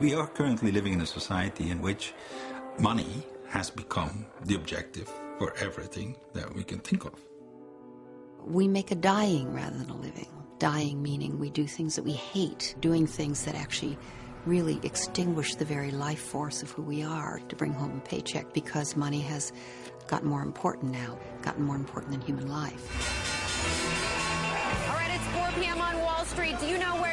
We are currently living in a society in which money has become the objective for everything that we can think of. We make a dying rather than a living. Dying meaning we do things that we hate, doing things that actually really extinguish the very life force of who we are to bring home a paycheck because money has gotten more important now, gotten more important than human life. All right, it's 4 p.m. on Wall Street. Do you know where your money is?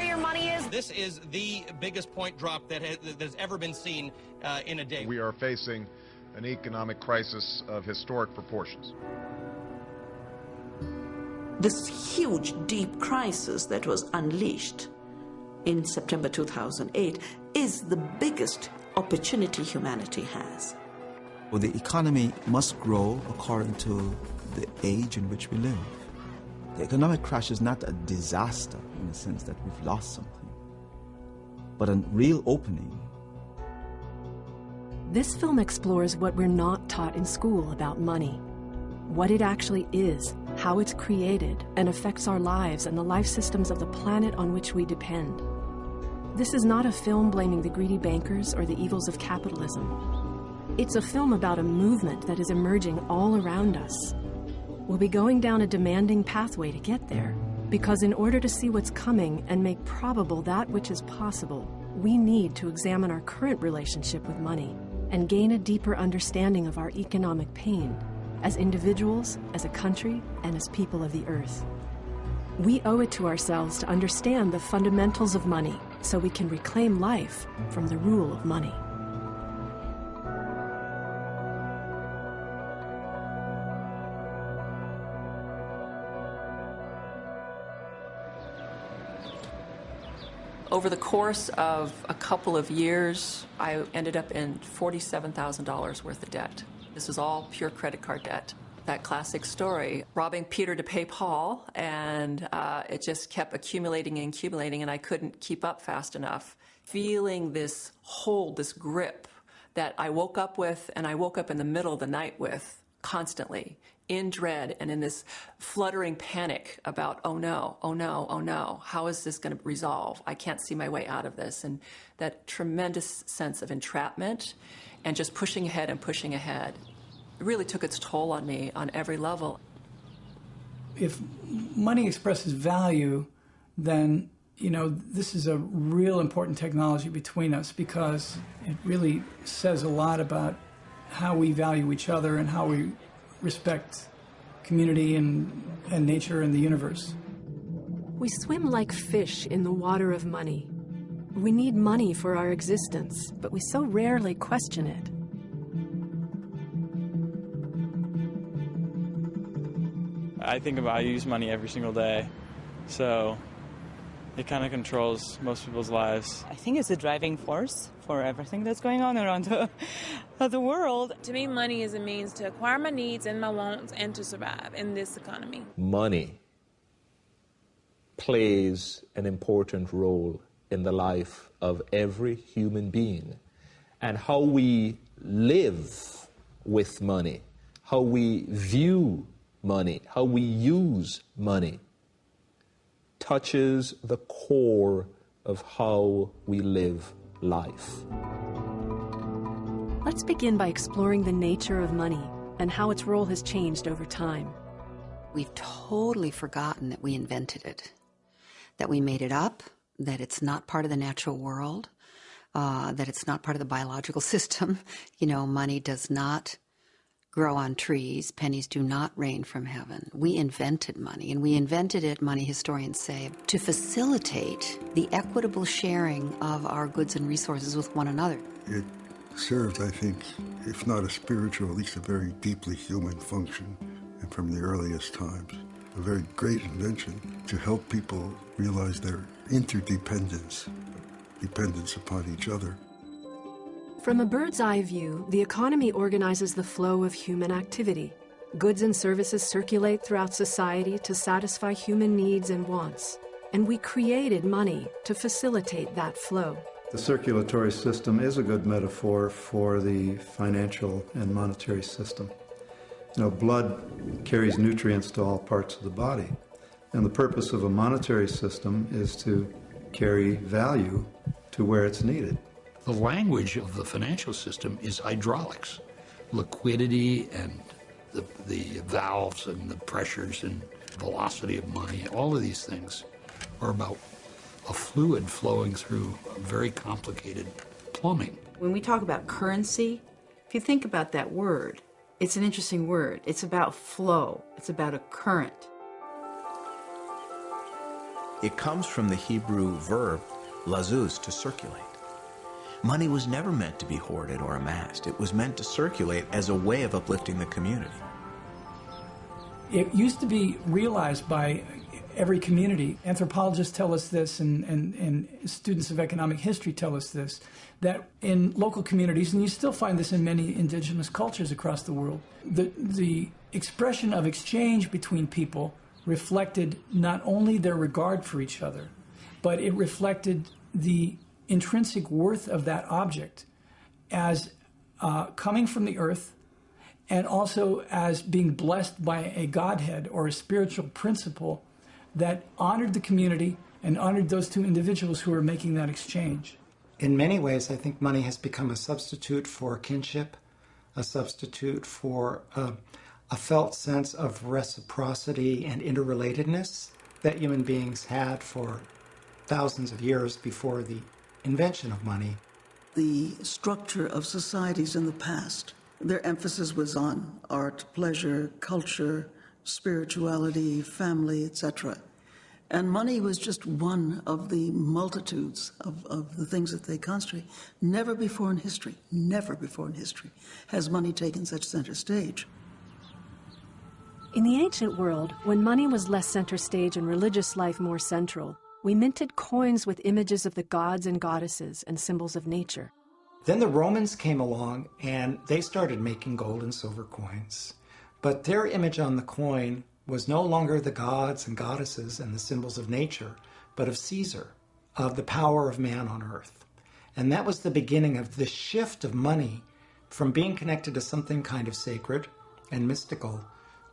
This is the biggest point drop that has, that has ever been seen uh, in a day. We are facing an economic crisis of historic proportions. This huge, deep crisis that was unleashed in September 2008 is the biggest opportunity humanity has. Well, the economy must grow according to the age in which we live. The economic crash is not a disaster in the sense that we've lost something, but a real opening. This film explores what we're not taught in school about money what it actually is, how it's created, and affects our lives and the life systems of the planet on which we depend. This is not a film blaming the greedy bankers or the evils of capitalism. It's a film about a movement that is emerging all around us. We'll be going down a demanding pathway to get there, because in order to see what's coming and make probable that which is possible, we need to examine our current relationship with money and gain a deeper understanding of our economic pain as individuals, as a country, and as people of the earth. We owe it to ourselves to understand the fundamentals of money so we can reclaim life from the rule of money. Over the course of a couple of years, I ended up in $47,000 worth of debt. This was all pure credit card debt. That classic story, robbing Peter to pay Paul, and uh, it just kept accumulating and accumulating, and I couldn't keep up fast enough. Feeling this hold, this grip that I woke up with, and I woke up in the middle of the night with constantly in dread and in this fluttering panic about, oh no, oh no, oh no, how is this going to resolve? I can't see my way out of this. And that tremendous sense of entrapment and just pushing ahead and pushing ahead. Really took its toll on me on every level. If money expresses value, then you know this is a real important technology between us because it really says a lot about how we value each other and how we respect community and, and nature and the universe. We swim like fish in the water of money. We need money for our existence, but we so rarely question it. I think about I use money every single day, so it kind of controls most people's lives. I think it's a driving force for everything that's going on around the, the world. To me, money is a means to acquire my needs and my wants and to survive in this economy. Money plays an important role in the life of every human being. And how we live with money, how we view money, how we use money, touches the core of how we live life. Let's begin by exploring the nature of money and how its role has changed over time. We've totally forgotten that we invented it, that we made it up, that it's not part of the natural world, uh, that it's not part of the biological system. You know, money does not grow on trees, pennies do not rain from heaven. We invented money, and we invented it, money historians say, to facilitate the equitable sharing of our goods and resources with one another. It served, I think, if not a spiritual, at least a very deeply human function, and from the earliest times. A very great invention to help people realize their interdependence, dependence upon each other. From a bird's eye view, the economy organizes the flow of human activity. Goods and services circulate throughout society to satisfy human needs and wants. And we created money to facilitate that flow. The circulatory system is a good metaphor for the financial and monetary system. You know, blood carries nutrients to all parts of the body. And the purpose of a monetary system is to carry value to where it's needed. The language of the financial system is hydraulics, liquidity and the, the valves and the pressures and velocity of money. All of these things are about a fluid flowing through very complicated plumbing. When we talk about currency, if you think about that word, it's an interesting word. It's about flow. It's about a current. It comes from the Hebrew verb lazuz, to circulate. Money was never meant to be hoarded or amassed. It was meant to circulate as a way of uplifting the community. It used to be realized by every community. Anthropologists tell us this, and, and, and students of economic history tell us this, that in local communities, and you still find this in many indigenous cultures across the world, the, the expression of exchange between people reflected not only their regard for each other, but it reflected the intrinsic worth of that object as uh, coming from the earth and also as being blessed by a Godhead or a spiritual principle that honored the community and honored those two individuals who were making that exchange. In many ways, I think money has become a substitute for kinship, a substitute for a, a felt sense of reciprocity and interrelatedness that human beings had for thousands of years before the invention of money. The structure of societies in the past, their emphasis was on art, pleasure, culture, spirituality, family, etc. And money was just one of the multitudes of, of the things that they concentrate. Never before in history, never before in history has money taken such center stage. In the ancient world, when money was less center stage and religious life more central, we minted coins with images of the gods and goddesses and symbols of nature. Then the Romans came along and they started making gold and silver coins. But their image on the coin was no longer the gods and goddesses and the symbols of nature, but of Caesar, of the power of man on earth. And that was the beginning of the shift of money from being connected to something kind of sacred and mystical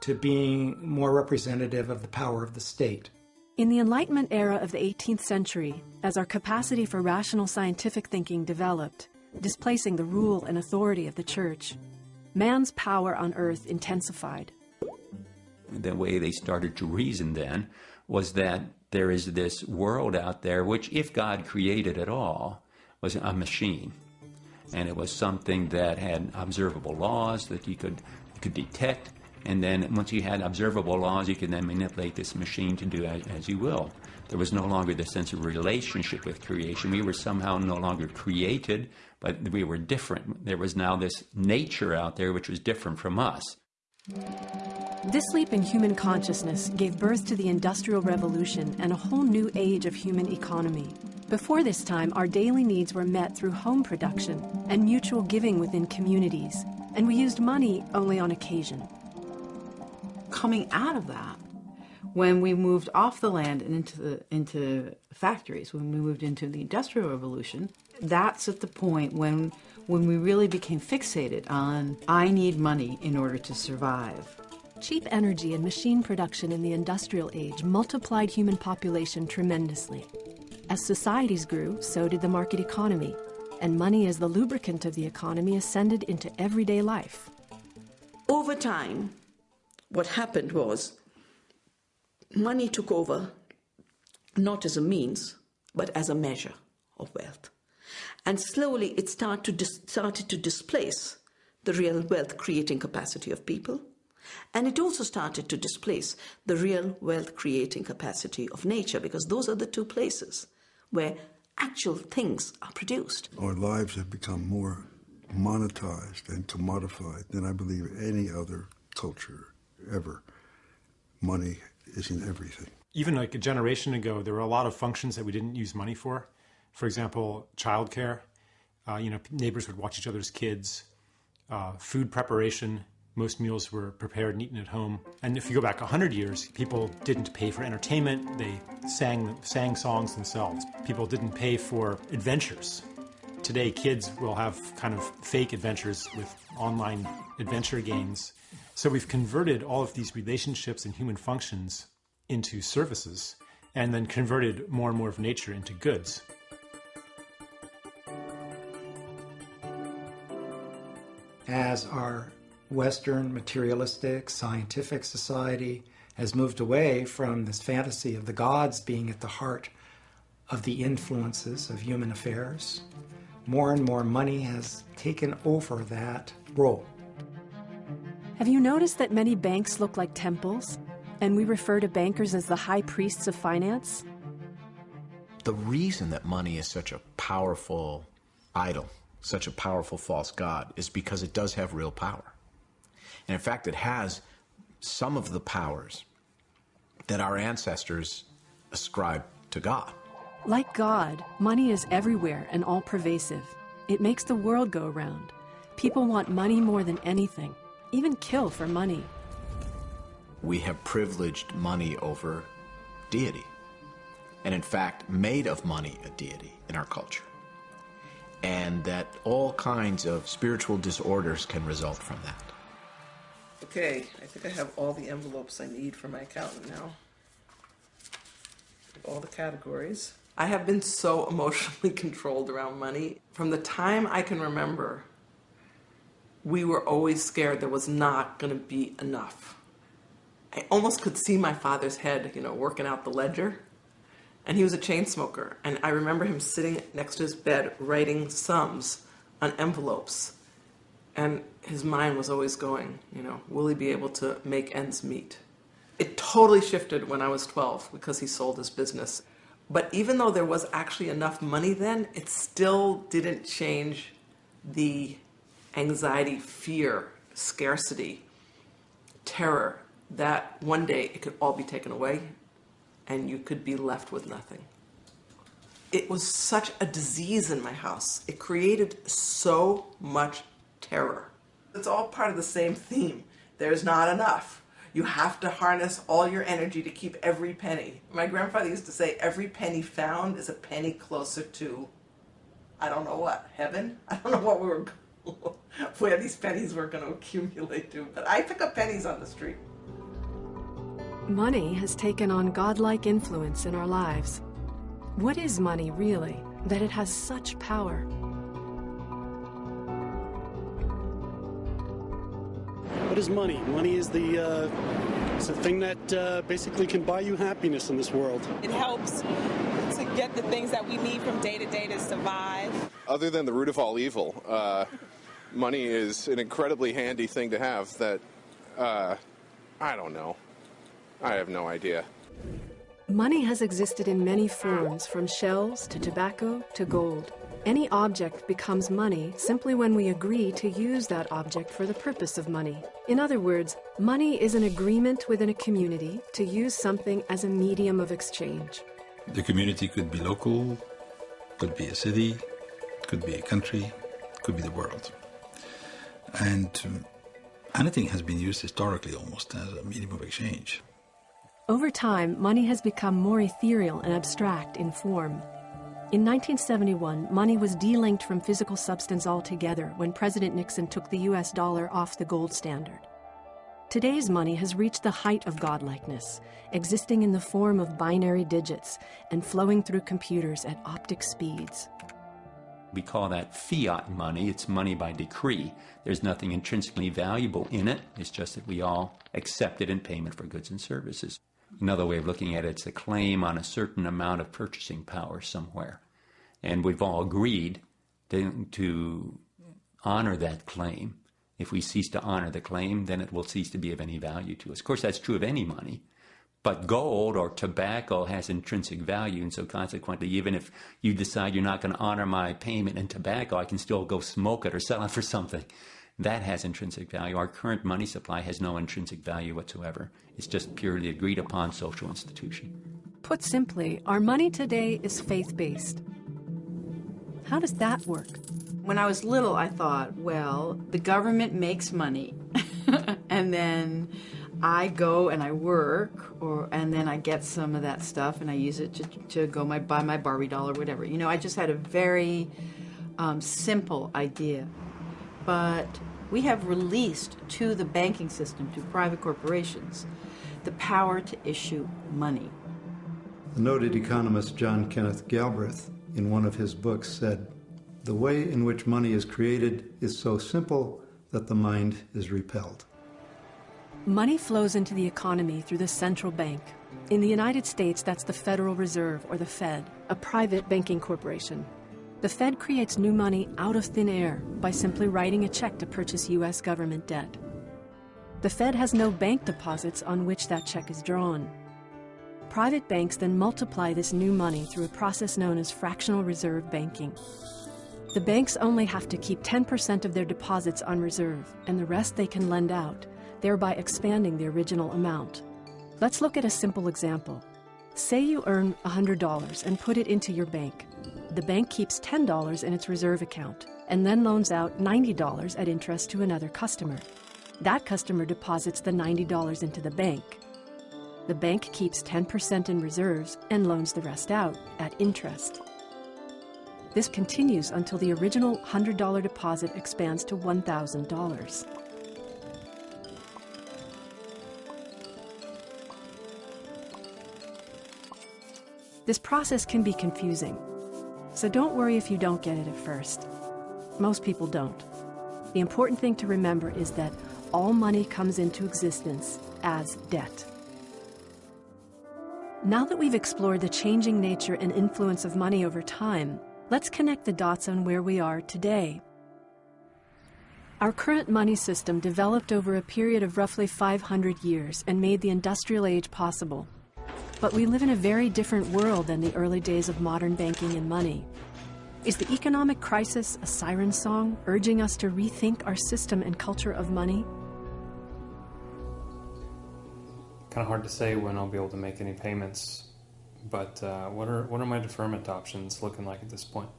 to being more representative of the power of the state. In the Enlightenment era of the 18th century, as our capacity for rational scientific thinking developed, displacing the rule and authority of the church, man's power on earth intensified. The way they started to reason then was that there is this world out there which, if God created at all, was a machine. And it was something that had observable laws that you could, could detect and then once you had observable laws, you could then manipulate this machine to do as, as you will. There was no longer the sense of relationship with creation. We were somehow no longer created, but we were different. There was now this nature out there which was different from us. This leap in human consciousness gave birth to the Industrial Revolution and a whole new age of human economy. Before this time, our daily needs were met through home production and mutual giving within communities, and we used money only on occasion coming out of that, when we moved off the land and into the into factories, when we moved into the industrial revolution, that's at the point when when we really became fixated on I need money in order to survive. Cheap energy and machine production in the industrial age multiplied human population tremendously. As societies grew, so did the market economy, and money as the lubricant of the economy ascended into everyday life. Over time, what happened was money took over not as a means, but as a measure of wealth. And slowly it started to, started to displace the real wealth creating capacity of people. And it also started to displace the real wealth creating capacity of nature, because those are the two places where actual things are produced. Our lives have become more monetized and commodified than I believe any other culture ever. Money isn't everything. Even like a generation ago, there were a lot of functions that we didn't use money for. For example, childcare. Uh, you know, neighbors would watch each other's kids. Uh, food preparation. Most meals were prepared and eaten at home. And if you go back 100 years, people didn't pay for entertainment. They sang, sang songs themselves. People didn't pay for adventures. Today, kids will have kind of fake adventures with online adventure games so we've converted all of these relationships and human functions into services and then converted more and more of nature into goods. as our Western materialistic scientific society has moved away from this fantasy of the gods being at the heart of the influences of human affairs, more and more money has taken over that role. Have you noticed that many banks look like temples? And we refer to bankers as the high priests of finance? The reason that money is such a powerful idol, such a powerful false god, is because it does have real power. And in fact, it has some of the powers that our ancestors ascribed to God. Like God, money is everywhere and all pervasive. It makes the world go round. People want money more than anything, even kill for money. We have privileged money over deity, and in fact, made of money a deity in our culture. And that all kinds of spiritual disorders can result from that. Okay, I think I have all the envelopes I need for my accountant now. All the categories. I have been so emotionally controlled around money. From the time I can remember, we were always scared there was not going to be enough. I almost could see my father's head, you know, working out the ledger. And he was a chain smoker. And I remember him sitting next to his bed writing sums on envelopes. And his mind was always going, you know, will he be able to make ends meet? It totally shifted when I was 12 because he sold his business. But even though there was actually enough money then, it still didn't change the anxiety, fear, scarcity, terror that one day it could all be taken away and you could be left with nothing. It was such a disease in my house. It created so much terror. It's all part of the same theme. There's not enough. You have to harness all your energy to keep every penny. My grandfather used to say every penny found is a penny closer to, I don't know what, heaven? I don't know what we were, where these pennies were going to accumulate to, but I pick up pennies on the street. Money has taken on godlike influence in our lives. What is money really, that it has such power? What is money? Money is the, uh, it's the thing that uh, basically can buy you happiness in this world. It helps to get the things that we need from day to day to survive. Other than the root of all evil, uh, money is an incredibly handy thing to have that, uh, I don't know. I have no idea. Money has existed in many forms, from shells to tobacco to gold. Any object becomes money simply when we agree to use that object for the purpose of money. In other words, money is an agreement within a community to use something as a medium of exchange. The community could be local, could be a city, could be a country, could be the world. And um, anything has been used historically almost as a medium of exchange. Over time, money has become more ethereal and abstract in form. In 1971, money was delinked from physical substance altogether when President Nixon took the US dollar off the gold standard. Today's money has reached the height of godlikeness, existing in the form of binary digits and flowing through computers at optic speeds. We call that fiat money. It's money by decree. There's nothing intrinsically valuable in it. It's just that we all accept it in payment for goods and services. Another way of looking at it, it's a claim on a certain amount of purchasing power somewhere. And we've all agreed to, to honor that claim. If we cease to honor the claim, then it will cease to be of any value to us. Of course, that's true of any money. But gold or tobacco has intrinsic value, and so consequently, even if you decide you're not going to honor my payment in tobacco, I can still go smoke it or sell it for something. That has intrinsic value. Our current money supply has no intrinsic value whatsoever. It's just purely agreed upon social institution. Put simply, our money today is faith based. How does that work? When I was little, I thought, well, the government makes money, and then I go and I work, or and then I get some of that stuff and I use it to, to go my buy my Barbie doll or whatever. You know, I just had a very um, simple idea, but we have released to the banking system, to private corporations, the power to issue money. The noted economist John Kenneth Galbraith, in one of his books, said, The way in which money is created is so simple that the mind is repelled. Money flows into the economy through the central bank. In the United States, that's the Federal Reserve, or the Fed, a private banking corporation. The Fed creates new money out of thin air by simply writing a check to purchase U.S. government debt. The Fed has no bank deposits on which that check is drawn. Private banks then multiply this new money through a process known as fractional reserve banking. The banks only have to keep 10% of their deposits on reserve, and the rest they can lend out, thereby expanding the original amount. Let's look at a simple example. Say you earn $100 and put it into your bank. The bank keeps $10 in its reserve account and then loans out $90 at interest to another customer. That customer deposits the $90 into the bank. The bank keeps 10% in reserves and loans the rest out at interest. This continues until the original $100 deposit expands to $1,000. This process can be confusing, so don't worry if you don't get it at first. Most people don't. The important thing to remember is that all money comes into existence as debt. Now that we've explored the changing nature and influence of money over time, let's connect the dots on where we are today. Our current money system developed over a period of roughly 500 years and made the industrial age possible. But we live in a very different world than the early days of modern banking and money. Is the economic crisis a siren song urging us to rethink our system and culture of money? Kind of hard to say when I'll be able to make any payments, but uh, what are what are my deferment options looking like at this point?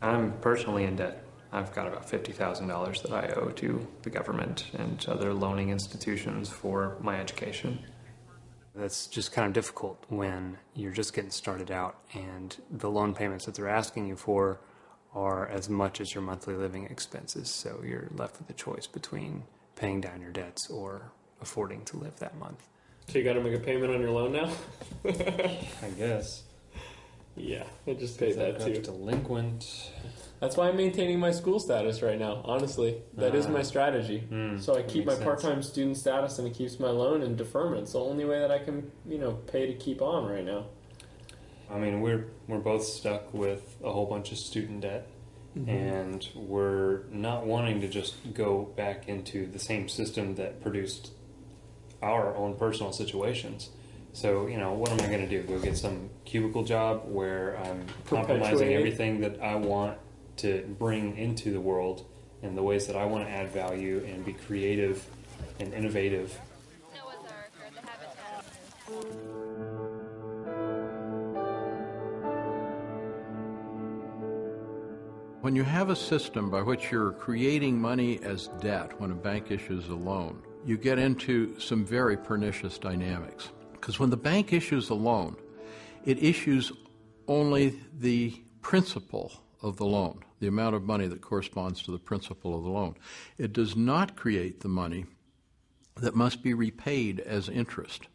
I'm personally in debt. I've got about fifty thousand dollars that I owe to the government and other loaning institutions for my education. That's just kind of difficult when you're just getting started out and the loan payments that they're asking you for are as much as your monthly living expenses. So you're left with a choice between paying down your debts or affording to live that month. So you got to make a payment on your loan now? I guess. Yeah, I just paid that too. Delinquent. That's why I'm maintaining my school status right now. Honestly, that is my Ah. strategy. Hmm, so I keep my sense. part-time student status, and it keeps my loan in deferment. It's the only way that I can, you know, pay to keep on right now. I mean, we're we're both stuck with a whole bunch of student debt, Mhm. and we're not wanting to just go back into the same system that produced our own personal situations. So, you know, what am I going to do? Go get some cubicle job where I'm compromising everything that I want to bring into the world and the ways that I want to add value and be creative and innovative When you have a system by which you're creating money as debt when a bank issues a loan, you get into some very pernicious dynamics. Because when the bank issues a loan, it issues only the principal of the loan, the amount of money that corresponds to the principal of the loan. It does not create the money that must be repaid as interest.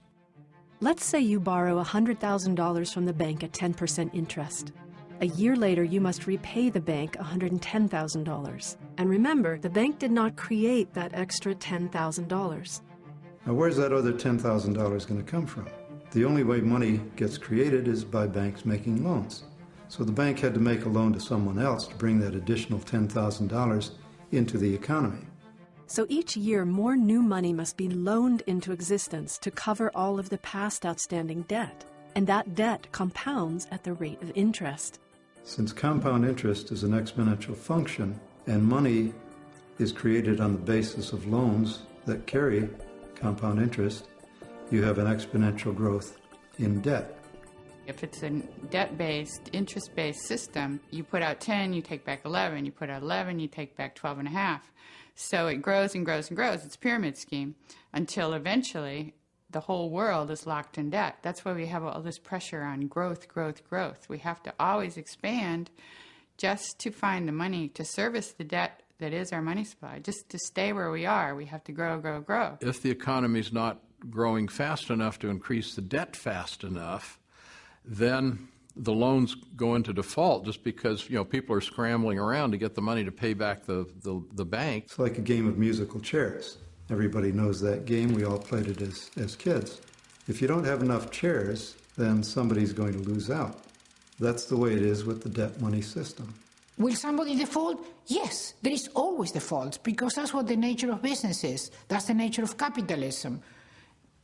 Let's say you borrow $100,000 from the bank at 10% interest. A year later, you must repay the bank $110,000. And remember, the bank did not create that extra $10,000. Now, where's that other $10,000 going to come from? The only way money gets created is by banks making loans. So the bank had to make a loan to someone else to bring that additional $10,000 into the economy. So each year, more new money must be loaned into existence to cover all of the past outstanding debt. And that debt compounds at the rate of interest. Since compound interest is an exponential function and money is created on the basis of loans that carry compound interest, you have an exponential growth in debt. If it's a debt-based, interest-based system, you put out 10, you take back 11. You put out 11, you take back 12 and a half. So it grows and grows and grows. It's a pyramid scheme until eventually the whole world is locked in debt. That's why we have all this pressure on growth, growth, growth. We have to always expand just to find the money to service the debt that is our money supply. Just to stay where we are, we have to grow, grow, grow. If the economy is not growing fast enough to increase the debt fast enough, then the loans go into default just because you know people are scrambling around to get the money to pay back the, the, the bank. It's like a game of musical chairs. Everybody knows that game. We all played it as, as kids. If you don't have enough chairs, then somebody's going to lose out. That's the way it is with the debt money system. Will somebody default? Yes, there is always default because that's what the nature of business is. That's the nature of capitalism.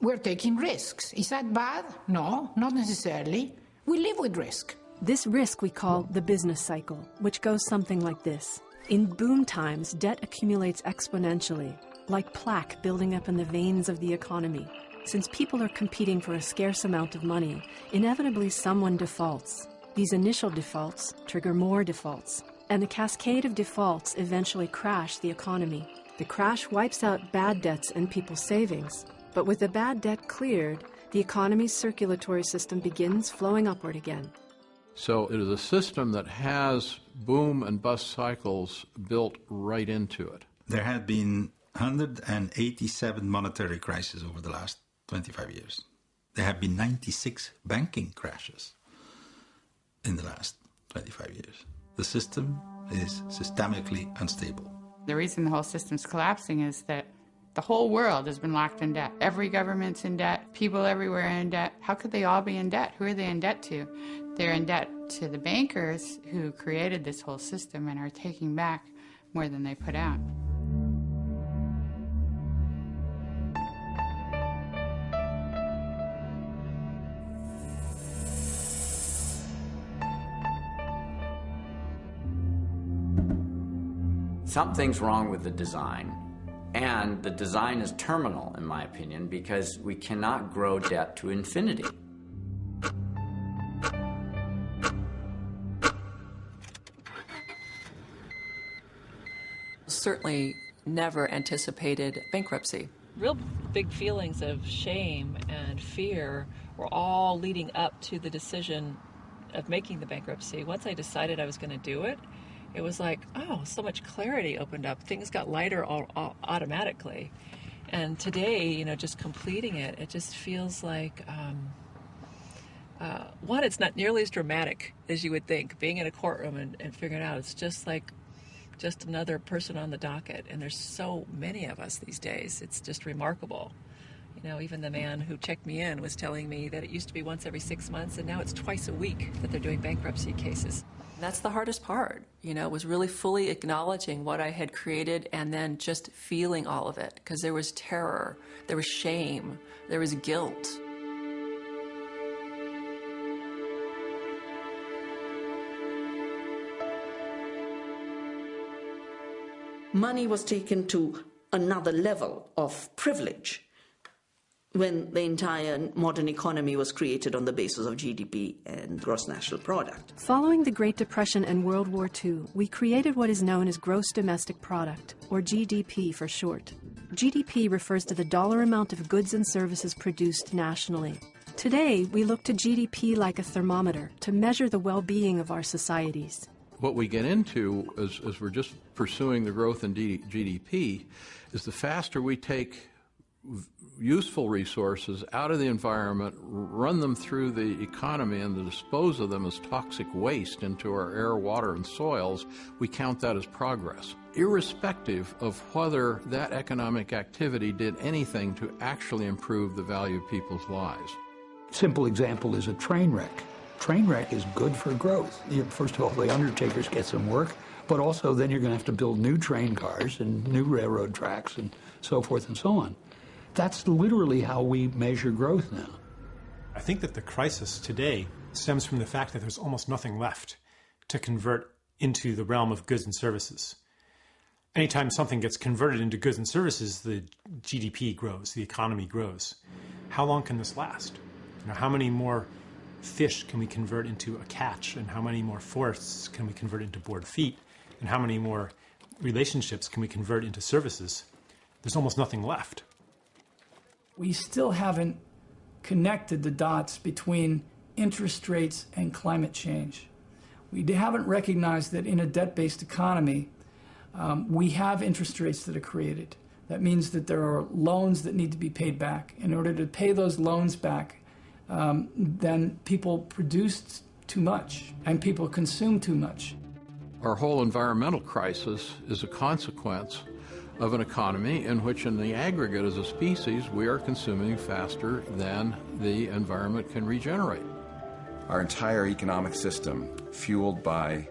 We're taking risks. Is that bad? No, not necessarily. We live with risk. This risk we call the business cycle, which goes something like this. In boom times, debt accumulates exponentially, like plaque building up in the veins of the economy. Since people are competing for a scarce amount of money, inevitably someone defaults. These initial defaults trigger more defaults, and the cascade of defaults eventually crash the economy. The crash wipes out bad debts and people's savings, but with the bad debt cleared, the economy's circulatory system begins flowing upward again. So it is a system that has boom and bust cycles built right into it. There have been 187 monetary crises over the last 25 years. There have been 96 banking crashes in the last 25 years. The system is systemically unstable. The reason the whole system's collapsing is that the whole world has been locked in debt. Every government's in debt. People everywhere are in debt. How could they all be in debt? Who are they in debt to? They're in debt to the bankers who created this whole system and are taking back more than they put out. Something's wrong with the design. And the design is terminal, in my opinion, because we cannot grow debt to infinity. Certainly never anticipated bankruptcy. Real big feelings of shame and fear were all leading up to the decision of making the bankruptcy. Once I decided I was going to do it, it was like, oh, so much clarity opened up. Things got lighter all, all, automatically. And today, you know, just completing it, it just feels like, um, uh, one, it's not nearly as dramatic as you would think. Being in a courtroom and, and figuring it out, it's just like just another person on the docket. And there's so many of us these days. It's just remarkable. You know, even the man who checked me in was telling me that it used to be once every six months, and now it's twice a week that they're doing bankruptcy cases. That's the hardest part, you know, was really fully acknowledging what I had created and then just feeling all of it because there was terror, there was shame, there was guilt. Money was taken to another level of privilege when the entire modern economy was created on the basis of GDP and gross national product. Following the Great Depression and World War II, we created what is known as gross domestic product, or GDP for short. GDP refers to the dollar amount of goods and services produced nationally. Today, we look to GDP like a thermometer to measure the well-being of our societies. What we get into as, as we're just pursuing the growth in GDP is the faster we take useful resources out of the environment, run them through the economy, and dispose of them as toxic waste into our air, water, and soils, we count that as progress, irrespective of whether that economic activity did anything to actually improve the value of people's lives. Simple example is a train wreck. Train wreck is good for growth. First of all, the undertakers get some work, but also then you're going to have to build new train cars and new railroad tracks and so forth and so on. That's literally how we measure growth now. I think that the crisis today stems from the fact that there's almost nothing left to convert into the realm of goods and services. Anytime something gets converted into goods and services, the GDP grows, the economy grows. How long can this last? You know, how many more fish can we convert into a catch, and how many more forests can we convert into board feet, and how many more relationships can we convert into services? There's almost nothing left we still haven't connected the dots between interest rates and climate change. We haven't recognized that in a debt-based economy, um, we have interest rates that are created. That means that there are loans that need to be paid back. In order to pay those loans back, um, then people produce too much, and people consume too much. Our whole environmental crisis is a consequence of an economy in which, in the aggregate as a species, we are consuming faster than the environment can regenerate. Our entire economic system, fueled by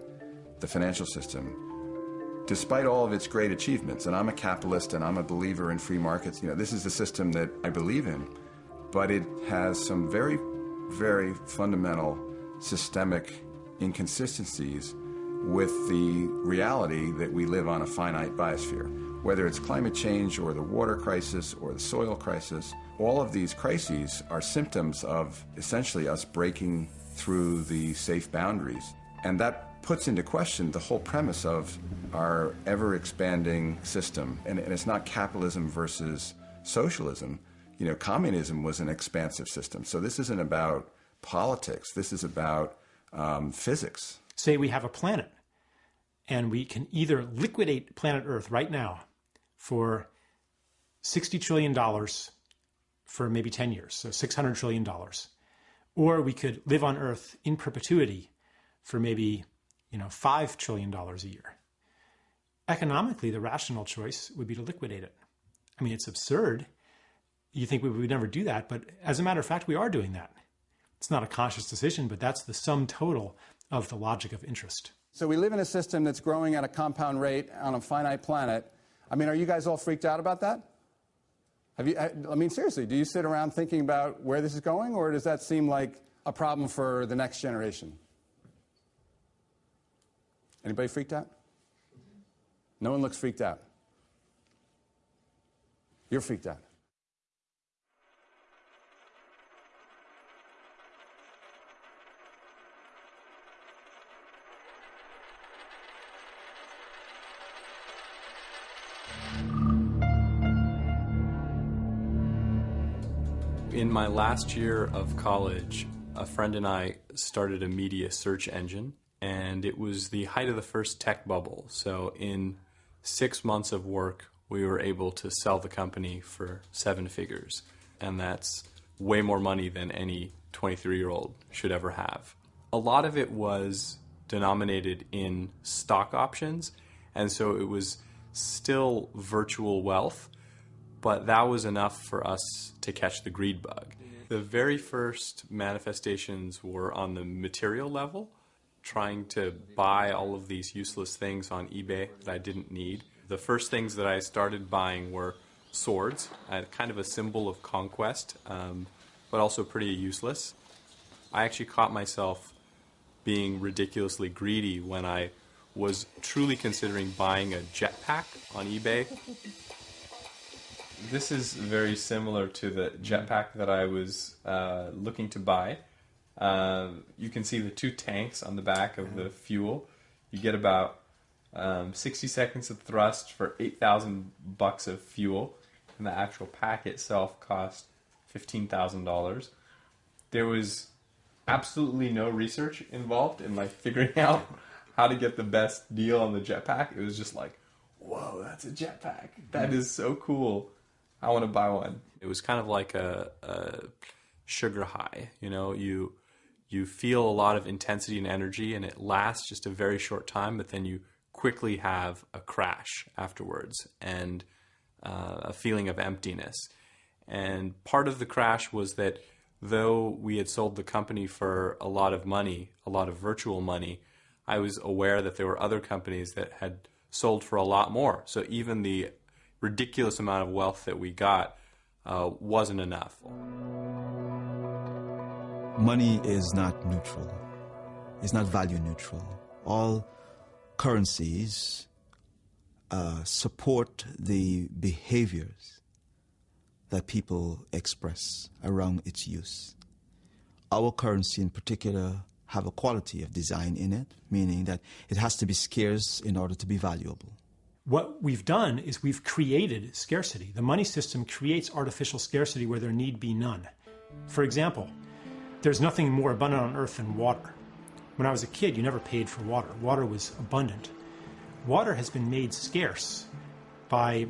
the financial system, despite all of its great achievements, and I'm a capitalist and I'm a believer in free markets, you know, this is the system that I believe in, but it has some very, very fundamental systemic inconsistencies with the reality that we live on a finite biosphere. Whether it's climate change or the water crisis or the soil crisis, all of these crises are symptoms of essentially us breaking through the safe boundaries. And that puts into question the whole premise of our ever expanding system. And, and, it's not capitalism versus socialism. You know, communism was an expansive system. So this isn't about politics, this is about um, physics. Say we have a planet and we can either liquidate planet Earth right now for $60 trillion for maybe 10 years, so $600 trillion. Or we could live on Earth in perpetuity for maybe, you know, $5 trillion a year. Economically, the rational choice would be to liquidate it. I mean, it's absurd. You think we would never do that, but as a matter of fact, we are doing that. It's not a conscious decision, but that's the sum total of the logic of interest. So we live in a system that's growing at a compound rate on a finite planet. I mean, are you guys all freaked out about that? Have you, I mean, seriously, do you sit around thinking about where this is going, or does that seem like a problem for the next generation? Anybody freaked out? No one looks freaked out. You're freaked out. In my last year of college, a friend and I started a media search engine, and it was the height of the first tech bubble. So, in six months of work, we were able to sell the company for seven figures, and that's way more money than any 23 year old should ever have. A lot of it was denominated in stock options, and so it was still virtual wealth but that was enough for us to catch the greed bug. The very first manifestations were on the material level, trying to buy all of these useless things on eBay that I didn't need. The first things that I started buying were swords, uh, kind of a symbol of conquest, um, but also pretty useless. I actually caught myself being ridiculously greedy when I was truly considering buying a jetpack on eBay this is very similar to the jetpack that I was uh, looking to buy. Uh, you can see the two tanks on the back of the fuel. You get about um, 60 seconds of thrust for 8,000 bucks of fuel, and the actual pack itself cost $15,000. There was absolutely no research involved in like figuring out how to get the best deal on the jetpack. It was just like, whoa, that's a jetpack. That is so cool. I want to buy one. It was kind of like a, a sugar high. You know, you you feel a lot of intensity and energy, and it lasts just a very short time, but then you quickly have a crash afterwards and uh, a feeling of emptiness. And part of the crash was that though we had sold the company for a lot of money, a lot of virtual money, I was aware that there were other companies that had sold for a lot more. So even the ridiculous amount of wealth that we got uh, wasn't enough. Money is not neutral. It's not value neutral. All currencies uh, support the behaviors that people express around its use. Our currency in particular have a quality of design in it, meaning that it has to be scarce in order to be valuable what we've done is we've created scarcity. The money system creates artificial scarcity where there need be none. For example, there's nothing more abundant on earth than water. When I was a kid, you never paid for water. Water was abundant. Water has been made scarce by,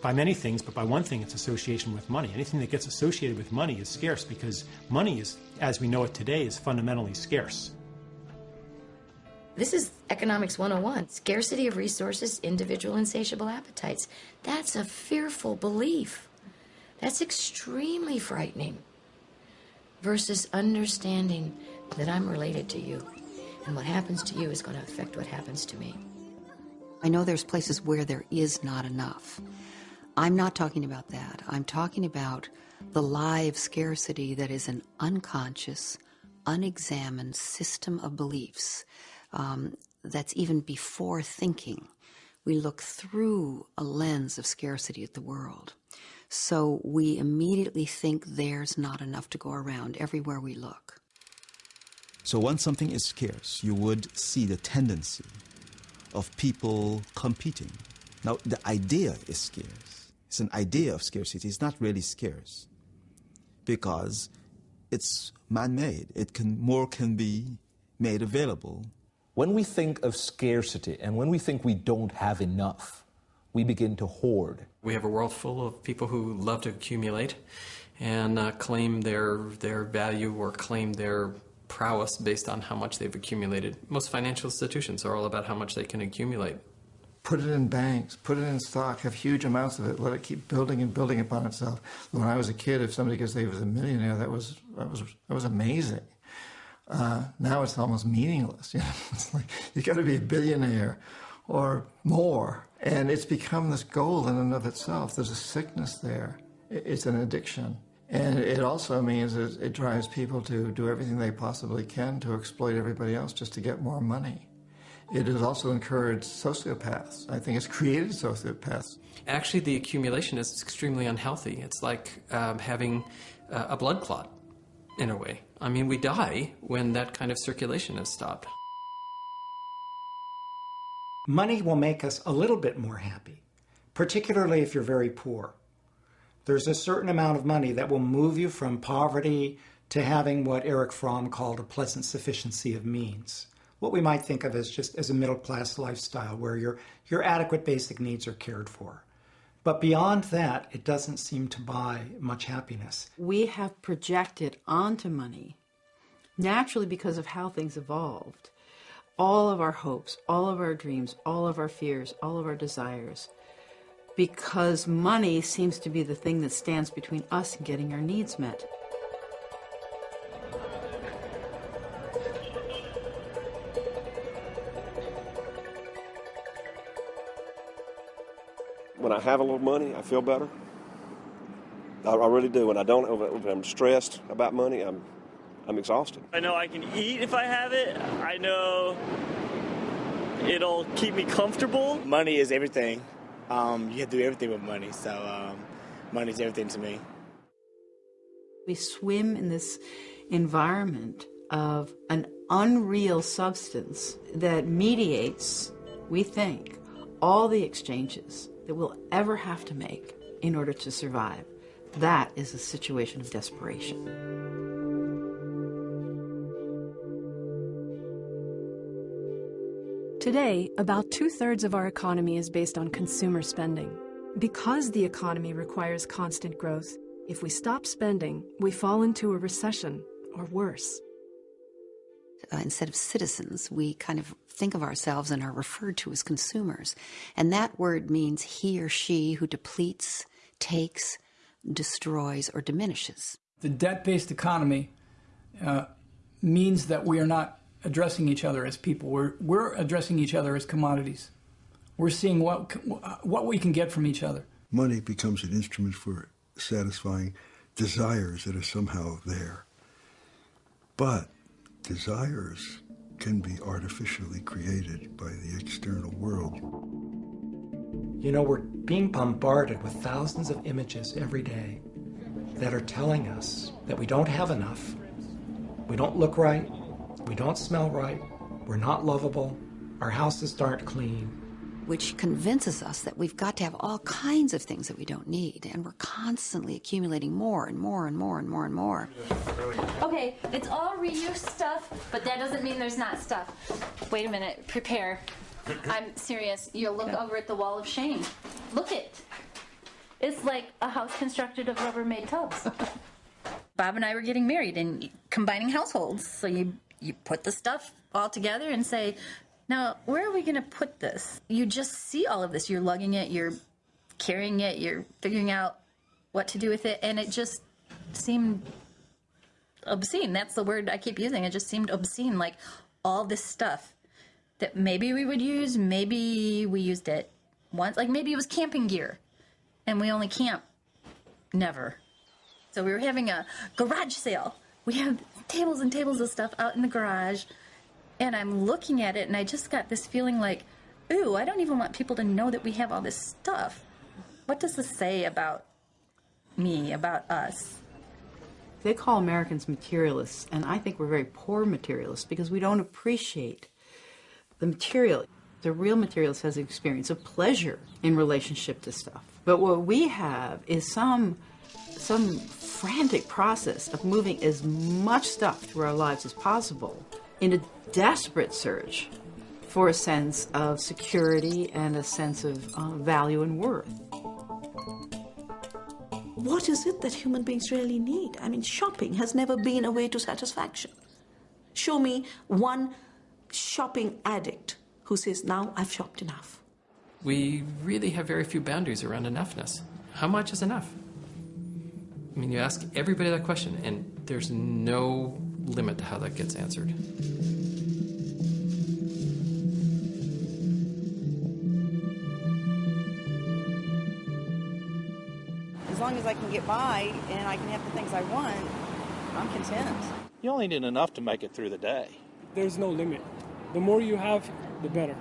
by many things, but by one thing, its association with money. Anything that gets associated with money is scarce because money is, as we know it today, is fundamentally scarce. This is economics 101 scarcity of resources, individual insatiable appetites. That's a fearful belief. That's extremely frightening. Versus understanding that I'm related to you, and what happens to you is going to affect what happens to me. I know there's places where there is not enough. I'm not talking about that. I'm talking about the live scarcity that is an unconscious, unexamined system of beliefs um, that's even before thinking. We look through a lens of scarcity at the world. So we immediately think there's not enough to go around everywhere we look. So once something is scarce, you would see the tendency of people competing. Now, the idea is scarce. It's an idea of scarcity. It's not really scarce because it's man-made. It can more can be made available. When we think of scarcity and when we think we don't have enough, we begin to hoard. We have a world full of people who love to accumulate and uh, claim their their value or claim their prowess based on how much they've accumulated. Most financial institutions are all about how much they can accumulate. Put it in banks, put it in stock, have huge amounts of it, let it keep building and building upon itself. When I was a kid, if somebody could say he was a millionaire, that was that was that was amazing. Uh, now it's almost meaningless. You know, it's like you got to be a billionaire or more, and it's become this goal in and of itself. There's a sickness there. It's an addiction. And it also means that it drives people to do everything they possibly can to exploit everybody else just to get more money. It has also encouraged sociopaths. I think it's created sociopaths. Actually, the accumulation is extremely unhealthy. It's like um, having uh, a blood clot, in a way. I mean, we die when that kind of circulation is stopped. Money will make us a little bit more happy, particularly if you're very poor. There's a certain amount of money that will move you from poverty to having what Erich Fromm called a pleasant sufficiency of means. What we might think of as just as a middle class lifestyle where your, your adequate basic needs are cared for. But beyond that, it doesn't seem to buy much happiness. We have projected onto money, naturally because of how things evolved, all of our hopes, all of our dreams, all of our fears, all of our desires because money seems to be the thing that stands between us and getting our needs met. When I have a little money, I feel better. I, I really do. When I don't, when I'm stressed about money, I'm, I'm exhausted. I know I can eat if I have it. I know it'll keep me comfortable. Money is everything um, you have to do everything with money. So um, is everything to me. We swim in this environment of an unreal substance that mediates, we think, all the exchanges that we'll ever have to make in order to survive. That is a situation of desperation. Today, about two thirds of our economy is based on consumer spending. Because the economy requires constant growth, if we stop spending, we fall into a recession or worse. Uh, instead of citizens, we kind of think of ourselves and are referred to as consumers. And that word means he or she who depletes, takes, destroys, or diminishes. The debt based economy uh, means that we are not addressing each other as people. We're, we're addressing each other as commodities. We're seeing what, what we can get from each other. Money becomes an instrument for satisfying desires that are somehow there. But desires can be artificially created by the external world. You know, we're being bombarded with thousands of images every day that are telling us that we don't have enough, we don't look right, we don't smell right. We're not lovable. Our houses aren't clean. Which convinces us that we've got to have all kinds of things that we don't need. And we're constantly accumulating more and more and more and more and more. Okay, it's all reuse stuff, but that doesn't mean there's not stuff. Wait a minute, prepare. I'm serious. You'll look over at the wall of shame. Look it. It's like a house constructed of Rubbermaid tubs. Bob and I were getting married and combining households. So you you put the stuff all together and say, Now, where are we going to put this? You just see all of this. You're lugging it, you're carrying it, you're figuring out what to do with it, and it just seemed obscene. That's the word I keep using. It just seemed obscene. Like all this stuff that maybe we would use, maybe we used it once. Like maybe it was camping gear and we only camp never. So we were having a garage sale. We have tables and tables of stuff out in the garage. And I'm looking at it and I just got this feeling like, ooh, I don't even want people to know that we have all this stuff. What does this say about me, about us? They call Americans materialists, and I think we're very poor materialists because we don't appreciate the material. The real materialist has an experience of pleasure in relationship to stuff. But what we have is some some frantic process of moving as much stuff through our lives as possible in a desperate search for a sense of security and a sense of uh, value and worth. What is it that human beings really need? I mean, shopping has never been a way to satisfaction. Show me one shopping addict who says, Now I've shopped enough. We really have very few boundaries around enoughness. How much is enough? I mean, you ask everybody that question, and there's no limit to how that gets answered. As long as I can get by and I can have the things I want, I'm content. You only need enough to make it through the day. There's no limit. The more you have, the better.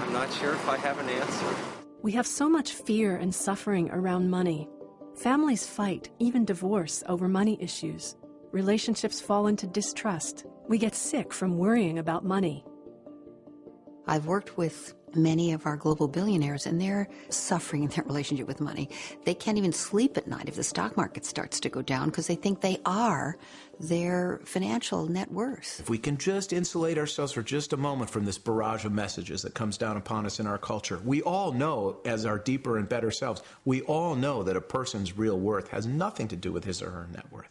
I'm not sure if I have an answer. We have so much fear and suffering around money. Families fight, even divorce, over money issues. Relationships fall into distrust. We get sick from worrying about money. I've worked with many of our global billionaires, and they're suffering in their relationship with money. They can't even sleep at night if the stock market starts to go down because they think they are their financial net worth. If we can just insulate ourselves for just a moment from this barrage of messages that comes down upon us in our culture, we all know, as our deeper and better selves, we all know that a person's real worth has nothing to do with his or her net worth.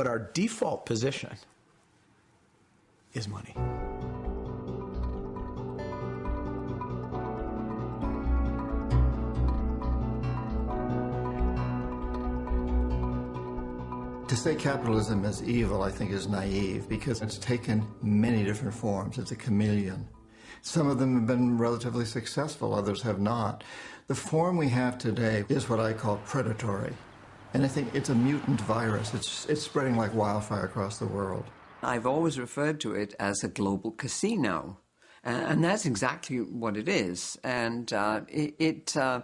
But our default position is money. To say capitalism is evil, I think, is naive because it's taken many different forms. It's a chameleon. Some of them have been relatively successful, others have not. The form we have today is what I call predatory. And I think it's a mutant virus. It's, it's spreading like wildfire across the world. I've always referred to it as a global casino. and that's exactly what it is. And uh, it, it, uh,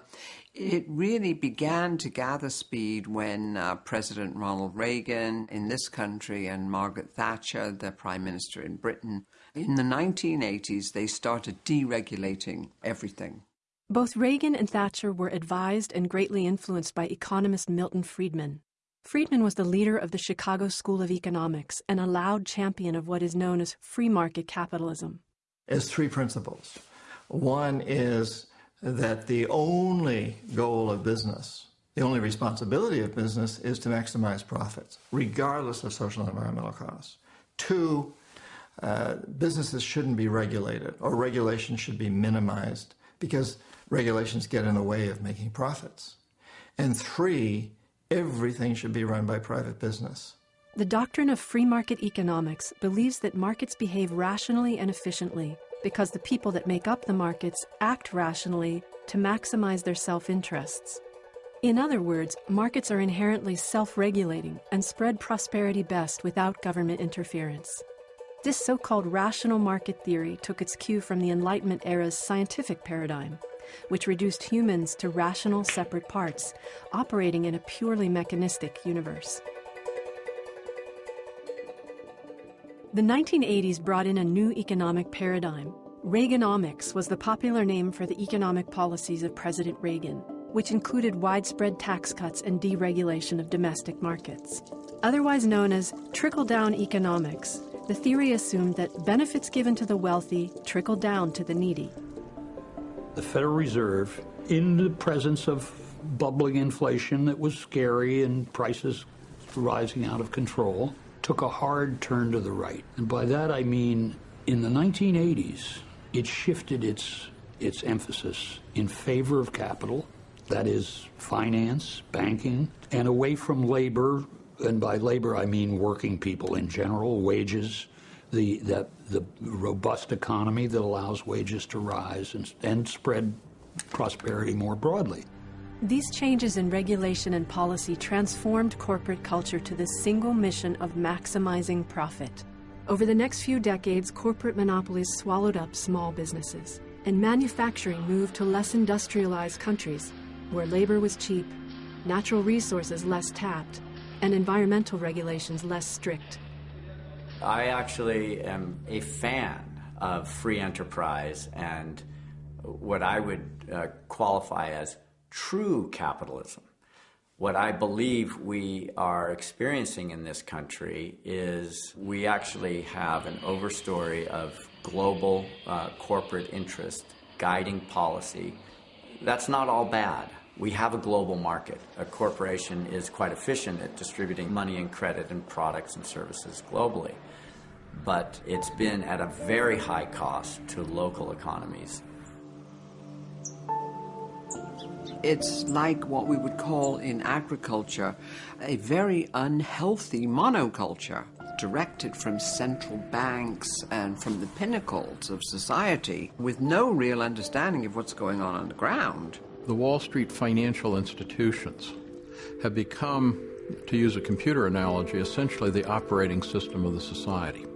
it really began to gather speed when uh, President Ronald Reagan in this country and Margaret Thatcher, the Prime Minister in Britain, in the 1980s, they started deregulating everything. Both Reagan and Thatcher were advised and greatly influenced by economist Milton Friedman. Friedman was the leader of the Chicago School of Economics and a loud champion of what is known as free market capitalism. As three principles. One is that the only goal of business, the only responsibility of business is to maximize profits, regardless of social and environmental costs. Two, uh, businesses shouldn't be regulated or regulation should be minimized because regulations get in the way of making profits. And three, everything should be run by private business. The doctrine of free market economics believes that markets behave rationally and efficiently because the people that make up the markets act rationally to maximize their self interests. In other words, markets are inherently self regulating and spread prosperity best without government interference. This so called rational market theory took its cue from the Enlightenment era's scientific paradigm, which reduced humans to rational separate parts, operating in a purely mechanistic universe. The 1980s brought in a new economic paradigm. Reaganomics was the popular name for the economic policies of President Reagan, which included widespread tax cuts and deregulation of domestic markets. Otherwise known as trickle down economics, the theory assumed that benefits given to the wealthy trickle down to the needy. The Federal Reserve, in the presence of bubbling inflation that was scary and prices rising out of control, took a hard turn to the right. And by that I mean In the 1980s, it shifted its, its emphasis in favor of capital, that is, finance, banking, and away from labor, and by labor I mean working people in general, wages, the, the, the robust economy that allows wages to rise and, and spread prosperity more broadly. These changes in regulation and policy transformed corporate culture to the single mission of maximizing profit. Over the next few decades, corporate monopolies swallowed up small businesses, and manufacturing moved to less industrialized countries where labor was cheap, natural resources less tapped, and environmental regulations less strict. I actually am a fan of free enterprise and what I would uh, qualify as true capitalism. What I believe we are experiencing in this country is we actually have an overstory of global uh, corporate interest guiding policy. That's not all bad. We have a global market. A corporation is quite efficient at distributing money and credit and products and services globally. But it's been at a very high cost to local economies. It's like what we would call in agriculture a very unhealthy monoculture directed from central banks and from the pinnacles of society with no real understanding of what's going on on the ground. The Wall Street financial institutions have become, to use a computer analogy, essentially the operating system of the society.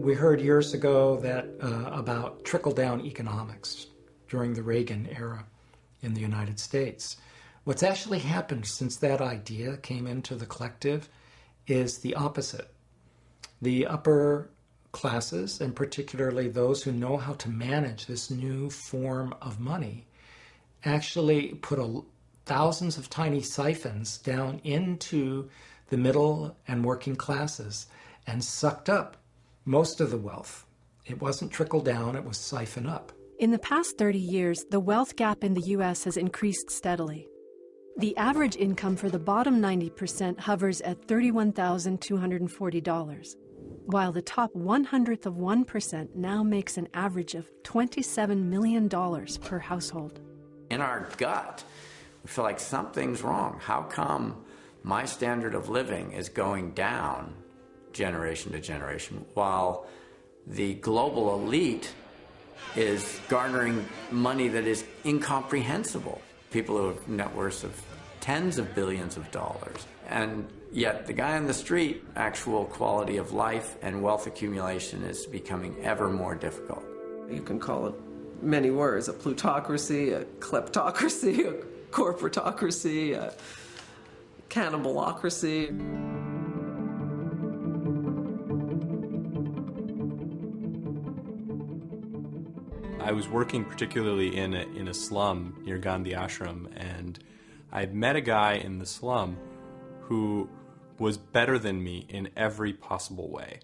We heard years ago that uh, about trickle-down economics during the Reagan era in the United States. What's actually happened since that idea came into the collective is the opposite. The upper classes, and particularly those who know how to manage this new form of money, actually put a, thousands of tiny siphons down into the middle and working classes and sucked up most of the wealth. It wasn't trickle down, it was siphon up. In the past 30 years, the wealth gap in the U.S. has increased steadily. The average income for the bottom 90% hovers at $31,240, while the top 100th of 1% now makes an average of $27 million per household. In our gut, we feel like something's wrong. How come my standard of living is going down generation to generation, while the global elite is garnering money that is incomprehensible. People who have net worths of tens of billions of dollars. And yet, the guy on the street, actual quality of life and wealth accumulation is becoming ever more difficult. You can call it many words a plutocracy, a kleptocracy, a corporatocracy, a cannibalocracy. I was working particularly in a, in a slum near Gandhi Ashram, and I had met a guy in the slum who was better than me in every possible way.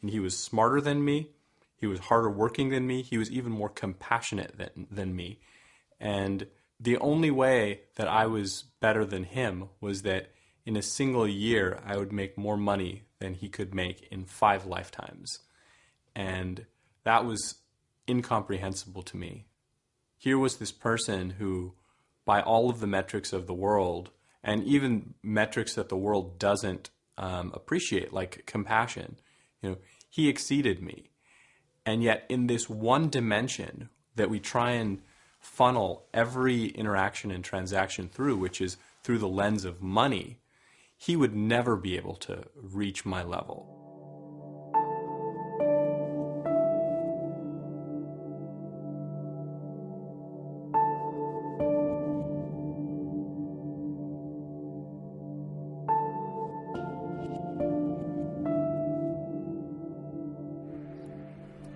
And he was smarter than me, he was harder working than me, he was even more compassionate than, than me. And the only way that I was better than him was that in a single year I would make more money than he could make in five lifetimes. And that was incomprehensible to me. Here was this person who, by all of the metrics of the world, and even metrics that the world doesn't um, appreciate, like compassion, you know, he exceeded me. And yet, in this one dimension that we try and funnel every interaction and transaction through, which is through the lens of money, he would never be able to reach my level.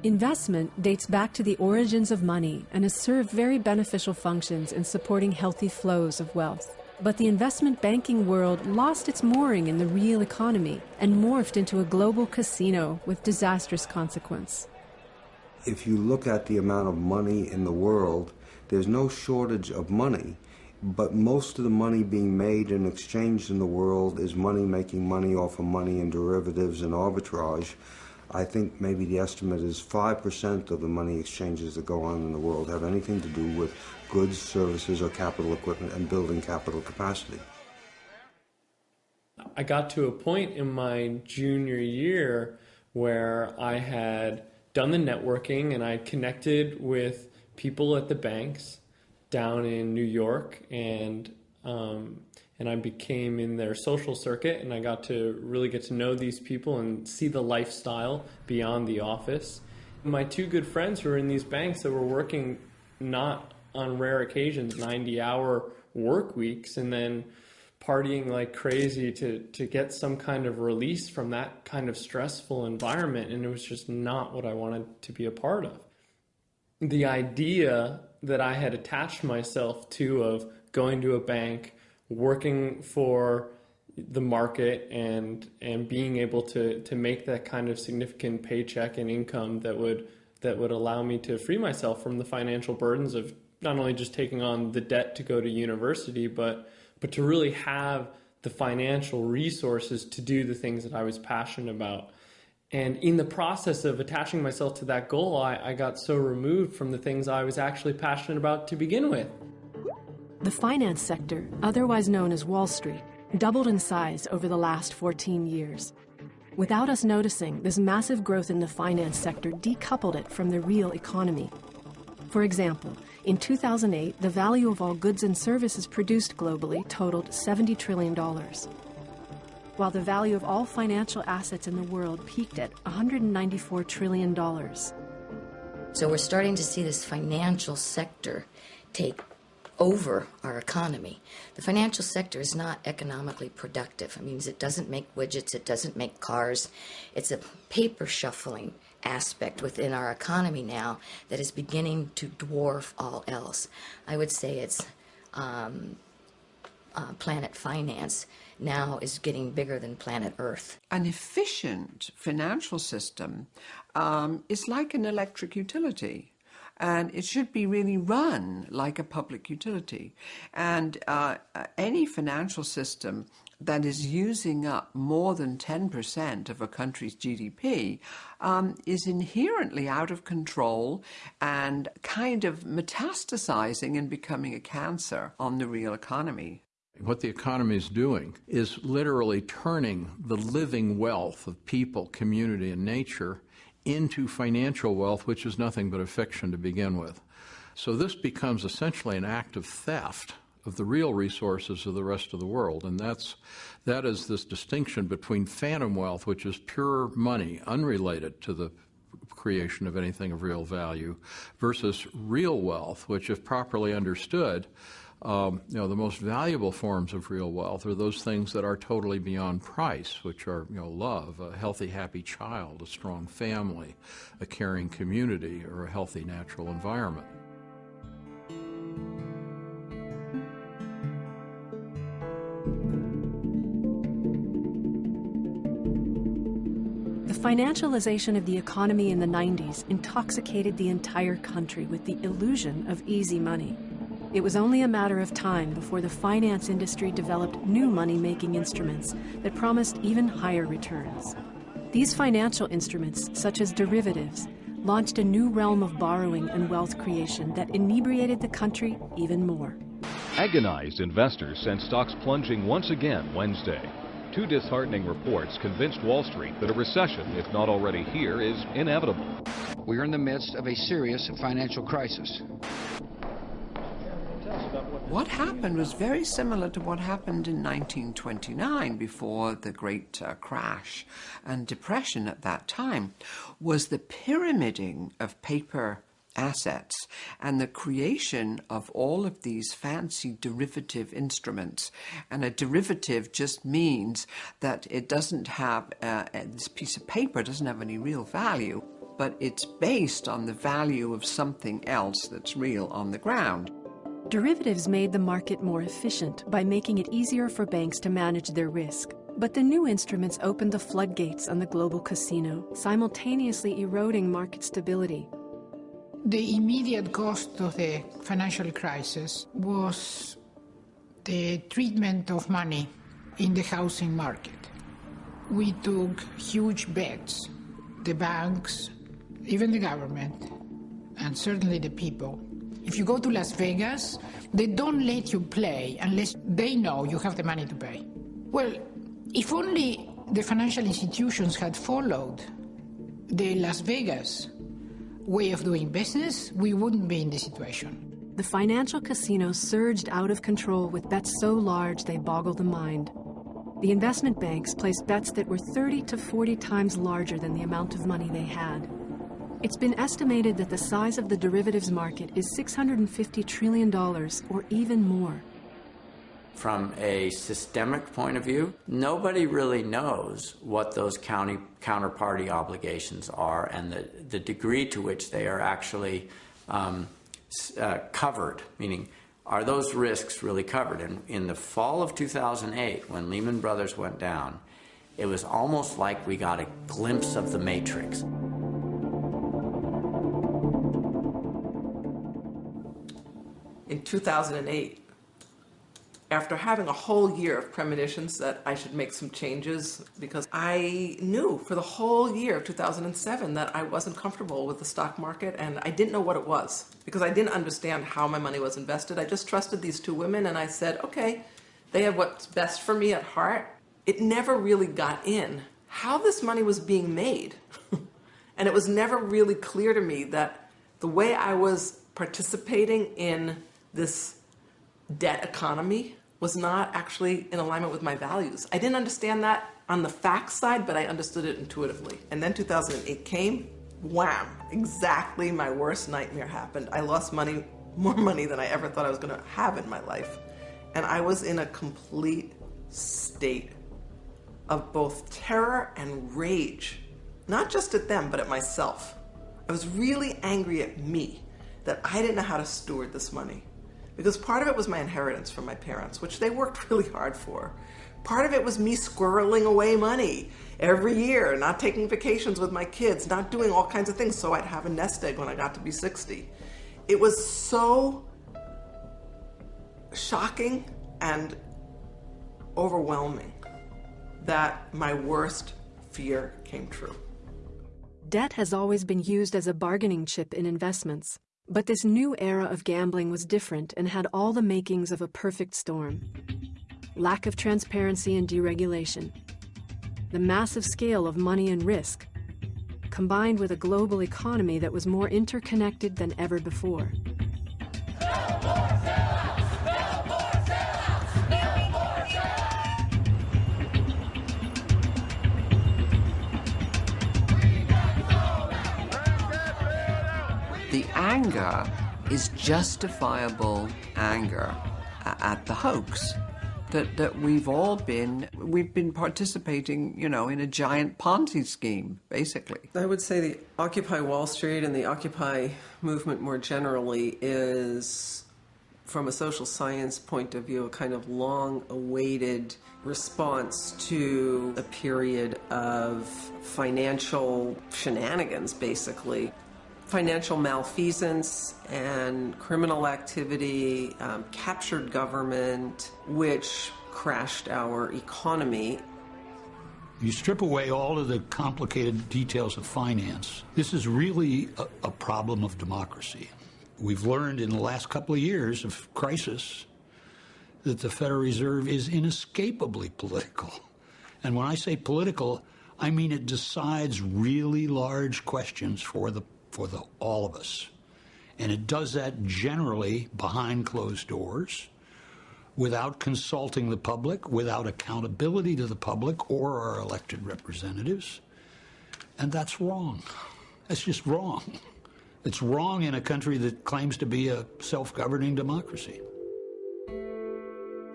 Investment dates back to the origins of money and has served very beneficial functions in supporting healthy flows of wealth. But the investment banking world lost its mooring in the real economy and morphed into a global casino with disastrous consequence. If you look at the amount of money in the world, there's no shortage of money. but most of the money being made and exchanged in the world is money making money off of money and derivatives and arbitrage. I think maybe the estimate is 5% of the money exchanges that go on in the world have anything to do with goods, services, or capital equipment and building capital capacity. I got to a point in my junior year where I had done the networking and I connected with people at the banks down in New York and um, and I became in their social circuit and I got to really get to know these people and see the lifestyle beyond the office. My two good friends who were in these banks that were working not on rare occasions 90 hour work weeks and then partying like crazy to to get some kind of release from that kind of stressful environment and it was just not what I wanted to be a part of. The idea that I had attached myself to of going to a bank, working for the market and and being able to to make that kind of significant paycheck and income that would that would allow me to free myself from the financial burdens of not only just taking on the debt to go to university but but to really have the financial resources to do the things that I was passionate about. And in the process of attaching myself to that goal, I, I got so removed from the things I was actually passionate about to begin with. The finance sector, otherwise known as Wall Street, doubled in size over the last 14 years. Without us noticing, this massive growth in the finance sector decoupled it from the real economy. For example, in 2008, the value of all goods and services produced globally totaled $70 trillion, while the value of all financial assets in the world peaked at $194 trillion. So we're starting to see this financial sector take over our economy. The financial sector is not economically productive. It means it doesn't make widgets, it doesn't make cars. It's a paper shuffling aspect within our economy now that is beginning to dwarf all else. I would say it's um, uh, planet finance now is getting bigger than planet Earth. An efficient financial system um, is like an electric utility and it should be really run like a public utility. And uh, any financial system that is using up more than 10% of a country's GDP um, is inherently out of control and kind of metastasizing and becoming a cancer on the real economy. What the economy is doing is literally turning the living wealth of people, community, and nature into financial wealth, which is nothing but a fiction to begin with. So this becomes essentially an act of theft of the real resources of the rest of the world. And that's, that is this distinction between phantom wealth, which is pure money, unrelated to the creation of anything of real value, versus real wealth, which, if properly understood, um, you know, the most valuable forms of real wealth are those things that are totally beyond price, which are, you know, love, a healthy, happy child, a strong family, a caring community, or a healthy natural environment. The financialization of the economy in the 90s intoxicated the entire country with the illusion of easy money. It was only a matter of time before the finance industry developed new money-making instruments that promised even higher returns. These financial instruments, such as derivatives, launched a new realm of borrowing and wealth creation that inebriated the country even more. Agonized investors sent stocks plunging once again Wednesday. Two disheartening reports convinced Wall Street that a recession, if not already here, is inevitable. We are in the midst of a serious financial crisis. What happened was very similar to what happened in 1929 before the great uh, crash and depression at that time was the pyramiding of paper assets and the creation of all of these fancy derivative instruments. And a derivative just means that it doesn't have, uh, this piece of paper doesn't have any real value, but it's based on the value of something else that's real on the ground. Derivatives made the market more efficient by making it easier for banks to manage their risk. But the new instruments opened the floodgates on the global casino, simultaneously eroding market stability. The immediate cost of the financial crisis was the treatment of money in the housing market. We took huge bets. The banks, even the government, and certainly the people. If you go to Las Vegas, they don't let you play unless they know you have the money to pay. Well, if only the financial institutions had followed the Las Vegas way of doing business, we wouldn't be in this situation. The financial casinos surged out of control with bets so large they boggle the mind. The investment banks placed bets that were 30 to 40 times larger than the amount of money they had. It's been estimated that the size of the derivatives market is $650 trillion or even more. From a systemic point of view, nobody really knows what those county counterparty obligations are and the, the degree to which they are actually um, uh, covered, meaning are those risks really covered? And in the fall of 2008, when Lehman Brothers went down, it was almost like we got a glimpse of the matrix. 2008, after having a whole year of premonitions that I should make some changes because I knew for the whole year of 2007 that I wasn't comfortable with the stock market and I didn't know what it was because I didn't understand how my money was invested. I just trusted these two women and I said, okay, they have what's best for me at heart. It never really got in how this money was being made. and it was never really clear to me that the way I was participating in this debt economy was not actually in alignment with my values. I didn't understand that on the facts side, but I understood it intuitively. And then 2008 came, wham, exactly my worst nightmare happened. I lost money, more money than I ever thought I was gonna have in my life. And I was in a complete state of both terror and rage, not just at them, but at myself. I was really angry at me that I didn't know how to steward this money because part of it was my inheritance from my parents, which they worked really hard for. Part of it was me squirreling away money every year, not taking vacations with my kids, not doing all kinds of things so I'd have a nest egg when I got to be 60. It was so shocking and overwhelming that my worst fear came true. Debt has always been used as a bargaining chip in investments. But this new era of gambling was different and had all the makings of a perfect storm. Lack of transparency and deregulation. The massive scale of money and risk, combined with a global economy that was more interconnected than ever before. The anger is justifiable anger at the hoax. That, that we've all been we've been participating you know in a giant ponzi scheme basically i would say the occupy wall street and the occupy movement more generally is from a social science point of view a kind of long awaited response to a period of financial shenanigans basically financial malfeasance and criminal activity, um, captured government, which crashed our economy. You strip away all of the complicated details of finance. This is really a, a problem of democracy. We've learned in the last couple of years of crisis that the Federal Reserve is inescapably political. And when I say political, I mean it decides really large questions for the for the, all of us. And it does that generally behind closed doors, without consulting the public, without accountability to the public or our elected representatives. And that's wrong. That's just wrong. It's wrong in a country that claims to be a self-governing democracy.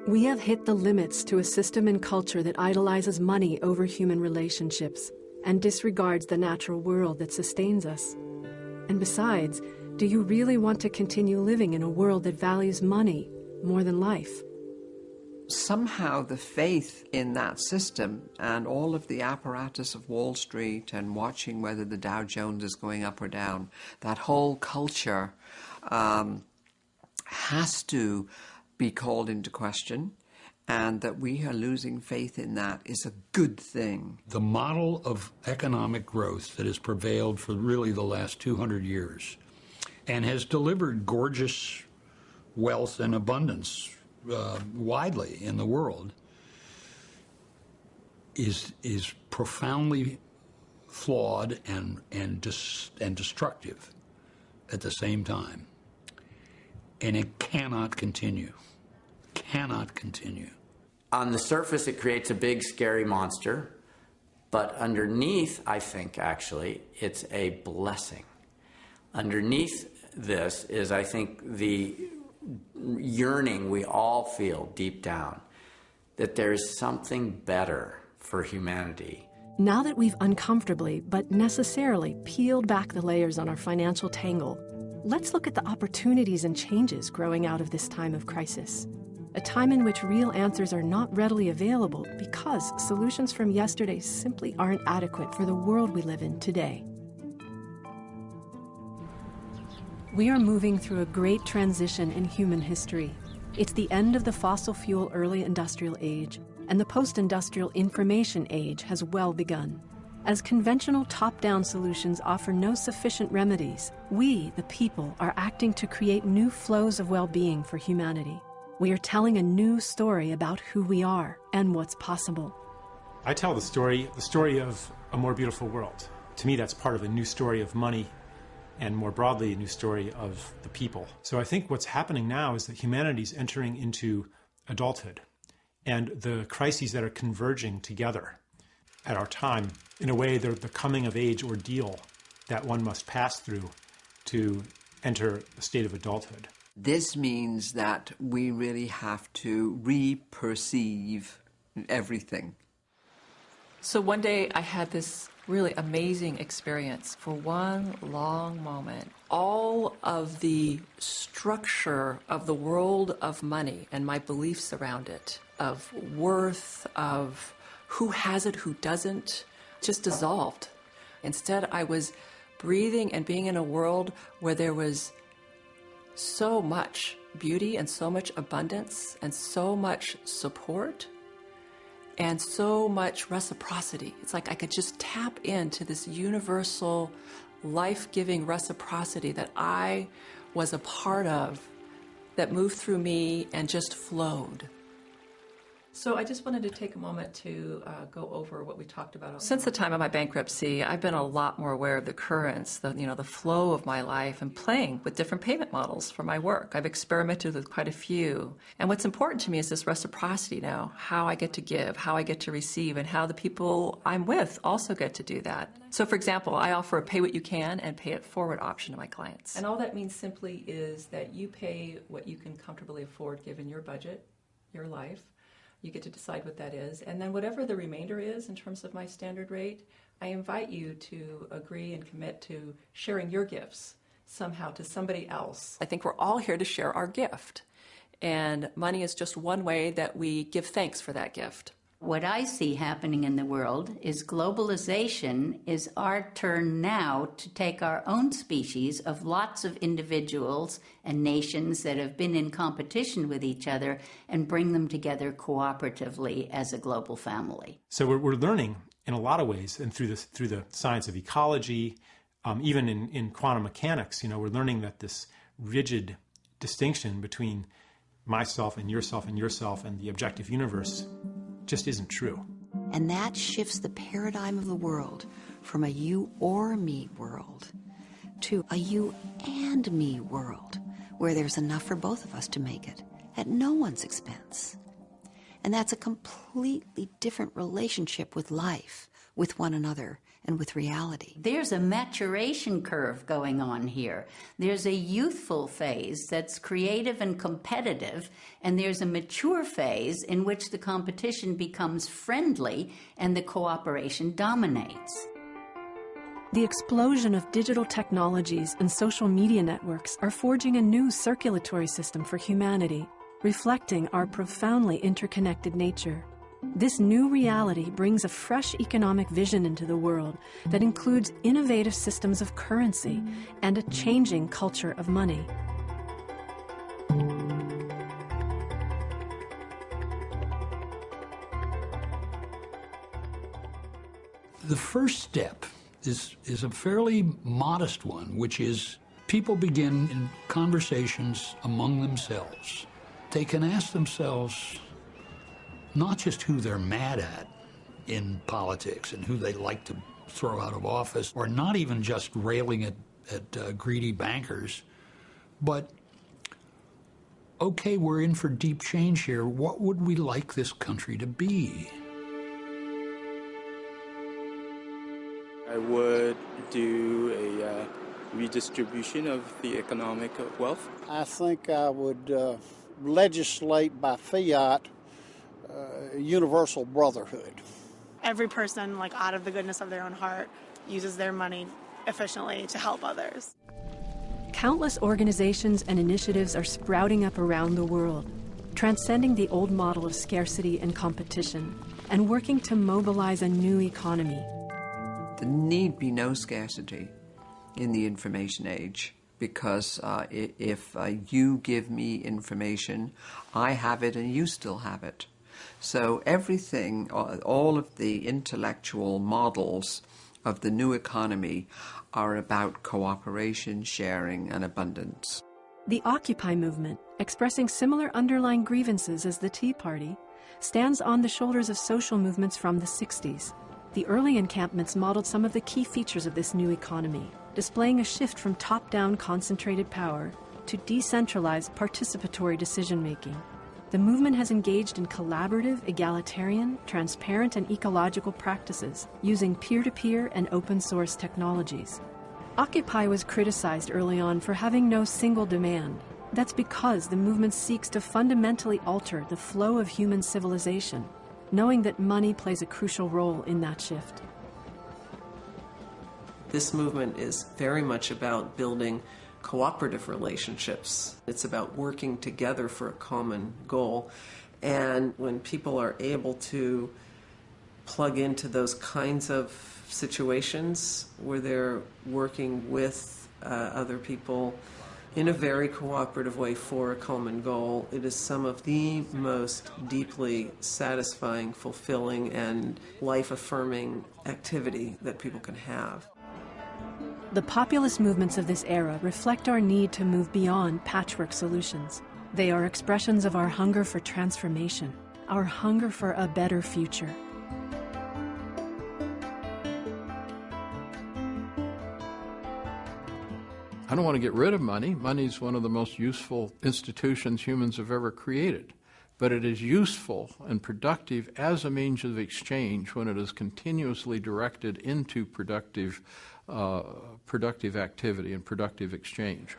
We have hit the limits to a system and culture that idolizes money over human relationships and disregards the natural world that sustains us. And besides, do you really want to continue living in a world that values money more than life? Somehow the faith in that system and all of the apparatus of Wall Street and watching whether the Dow Jones is going up or down, that whole culture um, has to be called into question and that we are losing faith in that is a good thing. The model of economic growth that has prevailed for really the last 200 years and has delivered gorgeous wealth and abundance uh, widely in the world is is profoundly flawed and and dis, and destructive at the same time, and it cannot continue. Cannot continue. On the surface, it creates a big, scary monster, but underneath, I think actually, it's a blessing. Underneath this is, I think, the yearning we all feel deep down that there's something better for humanity. Now that we've uncomfortably, but necessarily, peeled back the layers on our financial tangle, let's look at the opportunities and changes growing out of this time of crisis. A time in which real answers are not readily available because solutions from yesterday simply aren't adequate for the world we live in today. We are moving through a great transition in human history. It's the end of the fossil fuel early industrial age, and the post-industrial information age has well begun. As conventional top-down solutions offer no sufficient remedies, we, the people, are acting to create new flows of well-being for humanity. We are telling a new story about who we are and what's possible. I tell the story, the story of a more beautiful world. To me, that's part of a new story of money and more broadly, a new story of the people. So I think what's happening now is that humanity is entering into adulthood and the crises that are converging together at our time. In a way, they're the coming of age ordeal that one must pass through to enter a state of adulthood. This means that we really have to re-perceive everything. So one day I had this really amazing experience for one long moment. All of the structure of the world of money and my beliefs around it, of worth, of who has it, who doesn't, just dissolved. Instead, I was breathing and being in a world where there was so much beauty and so much abundance and so much support and so much reciprocity. It's like I could just tap into this universal, life giving reciprocity that I was a part of that moved through me and just flowed. So I just wanted to take a moment to uh, go over what we talked about. Since the time of my bankruptcy, I've been a lot more aware of the currents, the you know the flow of my life, and playing with different payment models for my work. I've experimented with quite a few, and what's important to me is this reciprocity now: how I get to give, how I get to receive, and how the people I'm with also get to do that. So, for example, I offer a pay what you can and pay it forward option to my clients, and all that means simply is that you pay what you can comfortably afford given your budget, your life you get to decide what that is. And then whatever the remainder is in terms of my standard rate, I invite you to agree and commit to sharing your gifts somehow to somebody else. I think we're all here to share our gift. And money is just one way that we give thanks for that gift. What I see happening in the world is globalization is our turn now to take our own species of lots of individuals and nations that have been in competition with each other and bring them together cooperatively as a global family. So we're, we're learning in a lot of ways, and through the, through the science of ecology, um, even in, in quantum mechanics, you know, we're learning that this rigid distinction between myself and yourself and yourself and the objective universe just isn't true. And that shifts the paradigm of the world from a you or me world to a you and me world where there's enough for both of us to make it at no one's expense. And that's a completely different relationship with life, with one another, and with reality. There's a maturation curve going on here. There's a youthful phase that's creative and competitive, and there's a mature phase in which the competition becomes friendly and the cooperation dominates. The explosion of digital technologies and social media networks are forging a new circulatory system for humanity, reflecting our profoundly interconnected nature. This new reality brings a fresh economic vision into the world that includes innovative systems of currency and a changing culture of money. The first step is, is a fairly modest one, which is people begin in conversations among themselves. They can ask themselves, not just who they're mad at in politics and who they like to throw out of office, or not even just railing at, at uh, greedy bankers, but okay, we're in for deep change here. What would we like this country to be? I would do a uh, redistribution of the economic wealth. I think I would uh, legislate by fiat uh, universal brotherhood. Every person, like out of the goodness of their own heart, uses their money efficiently to help others. Countless organizations and initiatives are sprouting up around the world, transcending the old model of scarcity and competition, and working to mobilize a new economy. There need be no scarcity in the information age because uh, if uh, you give me information, I have it and you still have it. So everything, all of the intellectual models of the new economy are about cooperation, sharing, and abundance. The Occupy movement, expressing similar underlying grievances as the Tea Party, stands on the shoulders of social movements from the 60s. The early encampments modeled some of the key features of this new economy, displaying a shift from top-down concentrated power to decentralized participatory decision-making. The movement has engaged in collaborative, egalitarian, transparent, and ecological practices using peer-to-peer and open-source technologies. Occupy was criticized early on for having no single demand. That's because the movement seeks to fundamentally alter the flow of human civilization, knowing that money plays a crucial role in that shift. This movement is very much about building cooperative relationships. It's about working together for a common goal. And when people are able to plug into those kinds of situations where they're working with uh, other people in a very cooperative way for a common goal, it is some of the most deeply satisfying, fulfilling, and life affirming activity that people can have. The populist movements of this era reflect our need to move beyond patchwork solutions. They are expressions of our hunger for transformation, our hunger for a better future. I don't want to get rid of money. Money is one of the most useful institutions humans have ever created. But it is useful and productive as a means of exchange when it is continuously directed into productive uh, productive activity and productive exchange.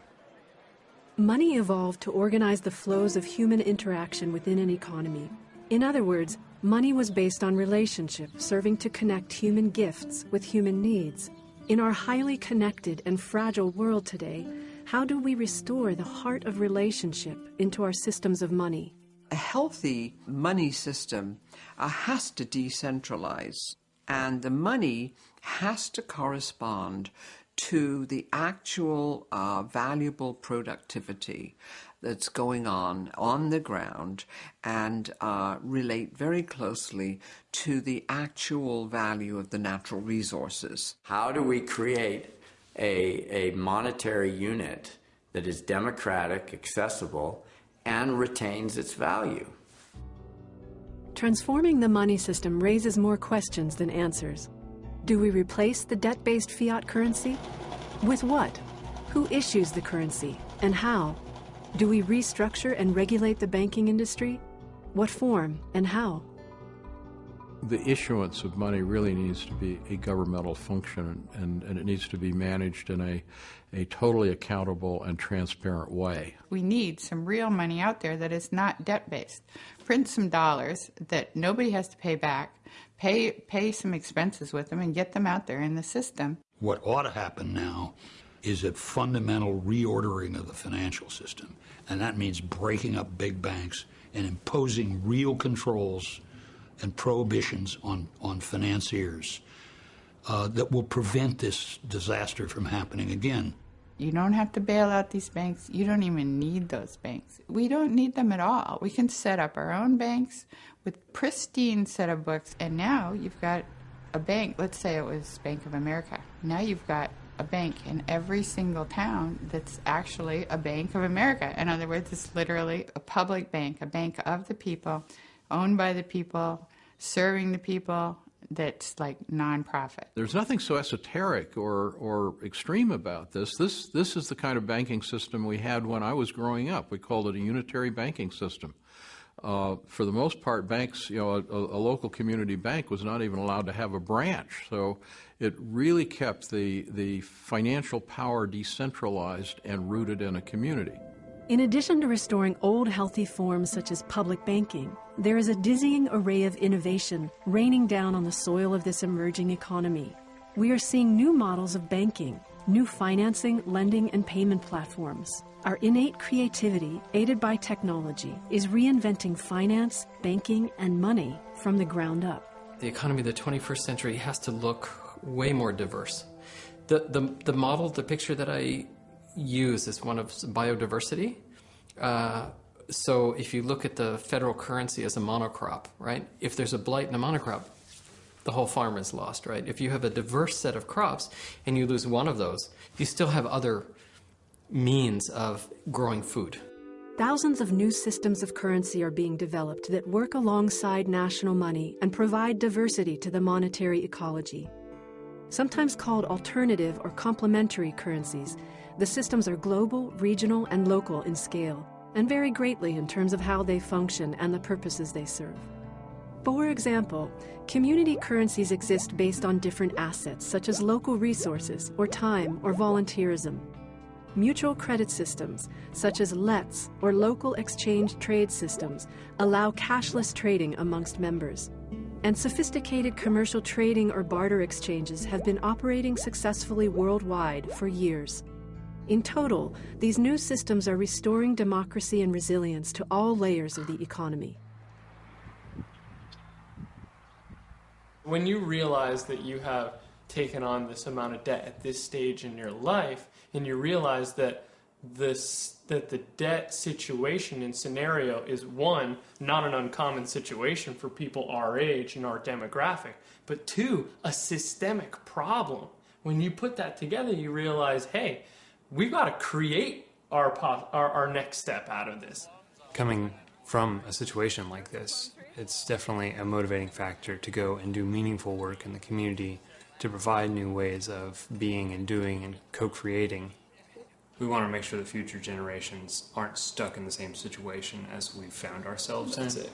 Money evolved to organize the flows of human interaction within an economy. In other words, money was based on relationship, serving to connect human gifts with human needs. In our highly connected and fragile world today, how do we restore the heart of relationship into our systems of money? A healthy money system uh, has to decentralize, and the money has to correspond to the actual uh, valuable productivity that's going on on the ground and uh, relate very closely to the actual value of the natural resources. How do we create a, a monetary unit that is democratic, accessible, and retains its value? Transforming the money system raises more questions than answers. Do we replace the debt-based fiat currency? With what? Who issues the currency, and how? Do we restructure and regulate the banking industry? What form and how? The issuance of money really needs to be a governmental function and, and it needs to be managed in a, a totally accountable and transparent way. We need some real money out there that is not debt based. Print some dollars that nobody has to pay back pay pay some expenses with them and get them out there in the system. What ought to happen now is a fundamental reordering of the financial system. And that means breaking up big banks and imposing real controls and prohibitions on, on financiers uh, that will prevent this disaster from happening again. You don't have to bail out these banks. You don't even need those banks. We don't need them at all. We can set up our own banks with pristine set of books, and now you've got a bank, let's say it was Bank of America. Now you've got a bank in every single town that's actually a Bank of America. In other words, it's literally a public bank, a bank of the people, owned by the people, serving the people, that's like nonprofit. There's nothing so esoteric or, or extreme about this. This this is the kind of banking system we had when I was growing up. We called it a unitary banking system. Uh, for the most part, banks, you know, a, a, local community bank was not even allowed to have a branch. So it really kept the, the financial power decentralized and rooted in a community. In addition to restoring old healthy forms such as public banking, there is a dizzying array of innovation raining down on the soil of this emerging economy. We are seeing new models of banking, new financing, lending, and payment platforms. Our innate creativity, aided by technology, is reinventing finance, banking, and money from the ground up. The economy of the 21st century has to look way more diverse. The, the, the model, the picture that I use is one of biodiversity. Uh, so if you look at the federal currency as a monocrop, right? If there's a blight in a monocrop, the whole farm is lost, right? If you have a diverse set of crops and you lose one of those, you still have other means of growing food. Thousands of new systems of currency are being developed that work alongside national money and provide diversity to the monetary ecology. Sometimes called alternative or complementary currencies, the systems are global, regional, and local in scale, and vary greatly in terms of how they function and the purposes they serve. For example, community currencies exist based on different assets, such as local resources, or time, or volunteerism. Mutual credit systems, such as LETS or local exchange trade systems, allow cashless trading amongst members. And sophisticated commercial trading or barter exchanges have been operating successfully worldwide for years. In total, these new systems are restoring democracy and resilience to all layers of the economy. When you realize that you have taken on this amount of debt at this stage in your life, and you realize that this that the debt situation and scenario is one not an uncommon situation for people our age and our demographic but two a systemic problem when you put that together you realize hey we've got to create our, our, our next step out of this. Coming from a situation like this, it's definitely a motivating factor to go and do meaningful work in the community to provide new ways of being and doing and co-creating. We want to make sure the future generations aren't stuck in the same situation as we've found ourselves That's in. It.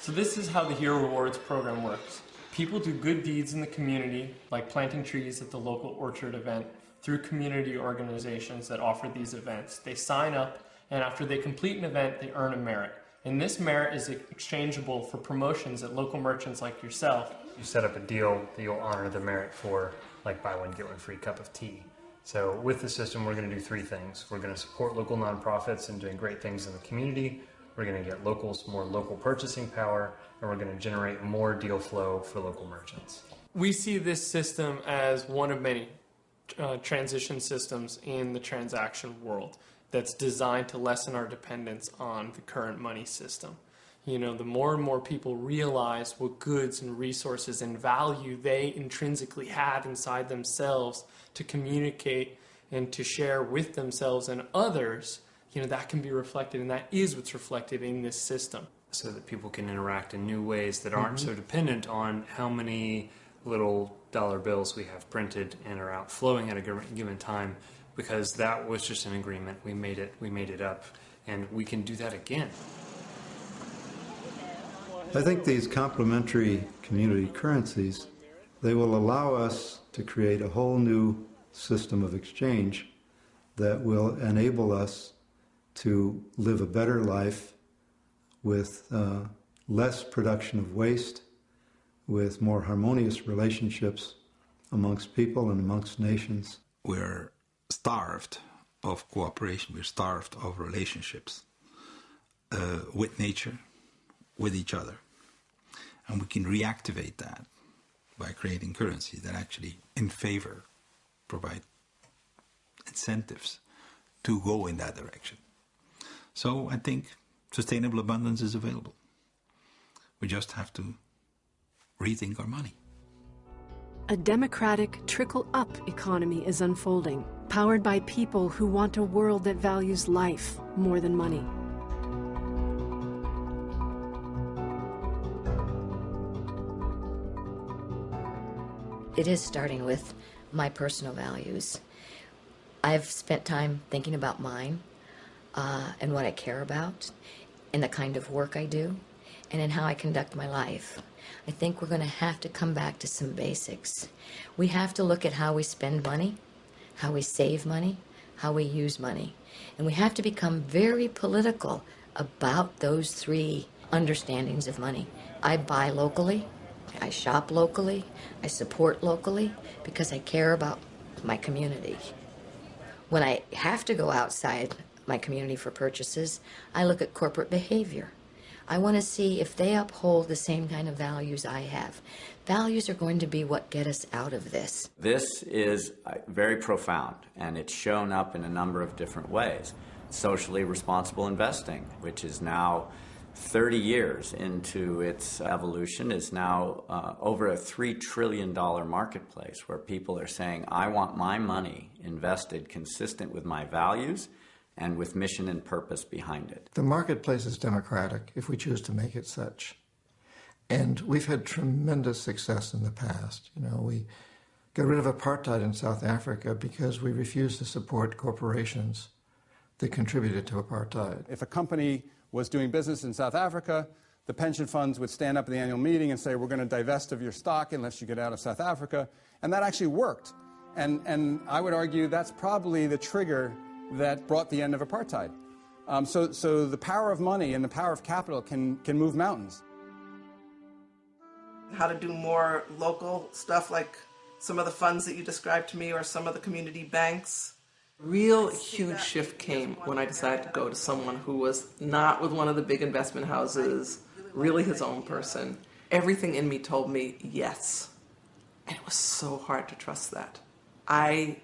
So this is how the Hero Rewards program works. People do good deeds in the community, like planting trees at the local orchard event, through community organizations that offer these events. They sign up, and after they complete an event, they earn a merit. And this merit is exchangeable for promotions at local merchants like yourself. You set up a deal that you'll honor the merit for, like buy one, get one free cup of tea. So with the system, we're going to do three things. We're going to support local nonprofits and doing great things in the community. We're going to get locals more local purchasing power, and we're going to generate more deal flow for local merchants. We see this system as one of many uh, transition systems in the transaction world that's designed to lessen our dependence on the current money system. You know, the more and more people realize what goods and resources and value they intrinsically have inside themselves to communicate and to share with themselves and others, you know, that can be reflected and that is what's reflected in this system. So that people can interact in new ways that aren't mm-hmm. so dependent on how many little dollar bills we have printed and are outflowing at a given time because that was just an agreement. We made it, we made it up, and we can do that again. I think these complementary community currencies, they will allow us to create a whole new system of exchange that will enable us to live a better life with uh, less production of waste, with more harmonious relationships amongst people and amongst nations. We're starved of cooperation, we're starved of relationships uh, with nature, with each other. And we can reactivate that by creating currency that actually, in favor, provide incentives to go in that direction. So I think sustainable abundance is available. We just have to rethink our money. A democratic, trickle up economy is unfolding, powered by people who want a world that values life more than money. It is starting with my personal values. I've spent time thinking about mine uh, and what I care about and the kind of work I do and in how I conduct my life. I think we're going to have to come back to some basics. We have to look at how we spend money, how we save money, how we use money. And we have to become very political about those three understandings of money. I buy locally, I shop locally, I support locally because I care about my community. When I have to go outside my community for purchases, I look at corporate behavior. I want to see if they uphold the same kind of values I have. Values are going to be what get us out of this. This is uh, very profound, and it's shown up in a number of different ways. Socially responsible investing, which is now 30 years into its evolution, is now uh, over a $3 trillion marketplace where people are saying, I want my money invested consistent with my values and with mission and purpose behind it. The marketplace is democratic if we choose to make it such. And we've had tremendous success in the past. You know, we got rid of apartheid in South Africa because we refused to support corporations that contributed to apartheid. If a company was doing business in South Africa, the pension funds would stand up at the annual meeting and say, we're going to divest of your stock unless you get out of South Africa. And that actually worked. And, and I would argue that's probably the trigger that brought the end of apartheid. Um, so, so the power of money and the power of capital can, can move mountains. How to do more local stuff like some of the funds that you described to me or some of the community banks. Real huge shift came when I decided to go to someone who was not with one of the big investment houses, really his own person. Everything in me told me yes. And it was so hard to trust that. I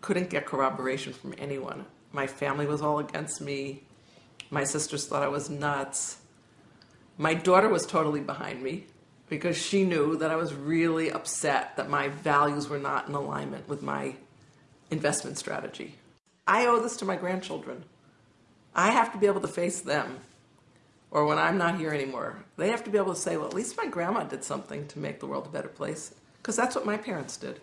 couldn't get corroboration from anyone. My family was all against me. My sisters thought I was nuts. My daughter was totally behind me because she knew that I was really upset that my values were not in alignment with my investment strategy. I owe this to my grandchildren. I have to be able to face them. Or when I'm not here anymore, they have to be able to say, well, at least my grandma did something to make the world a better place. Because that's what my parents did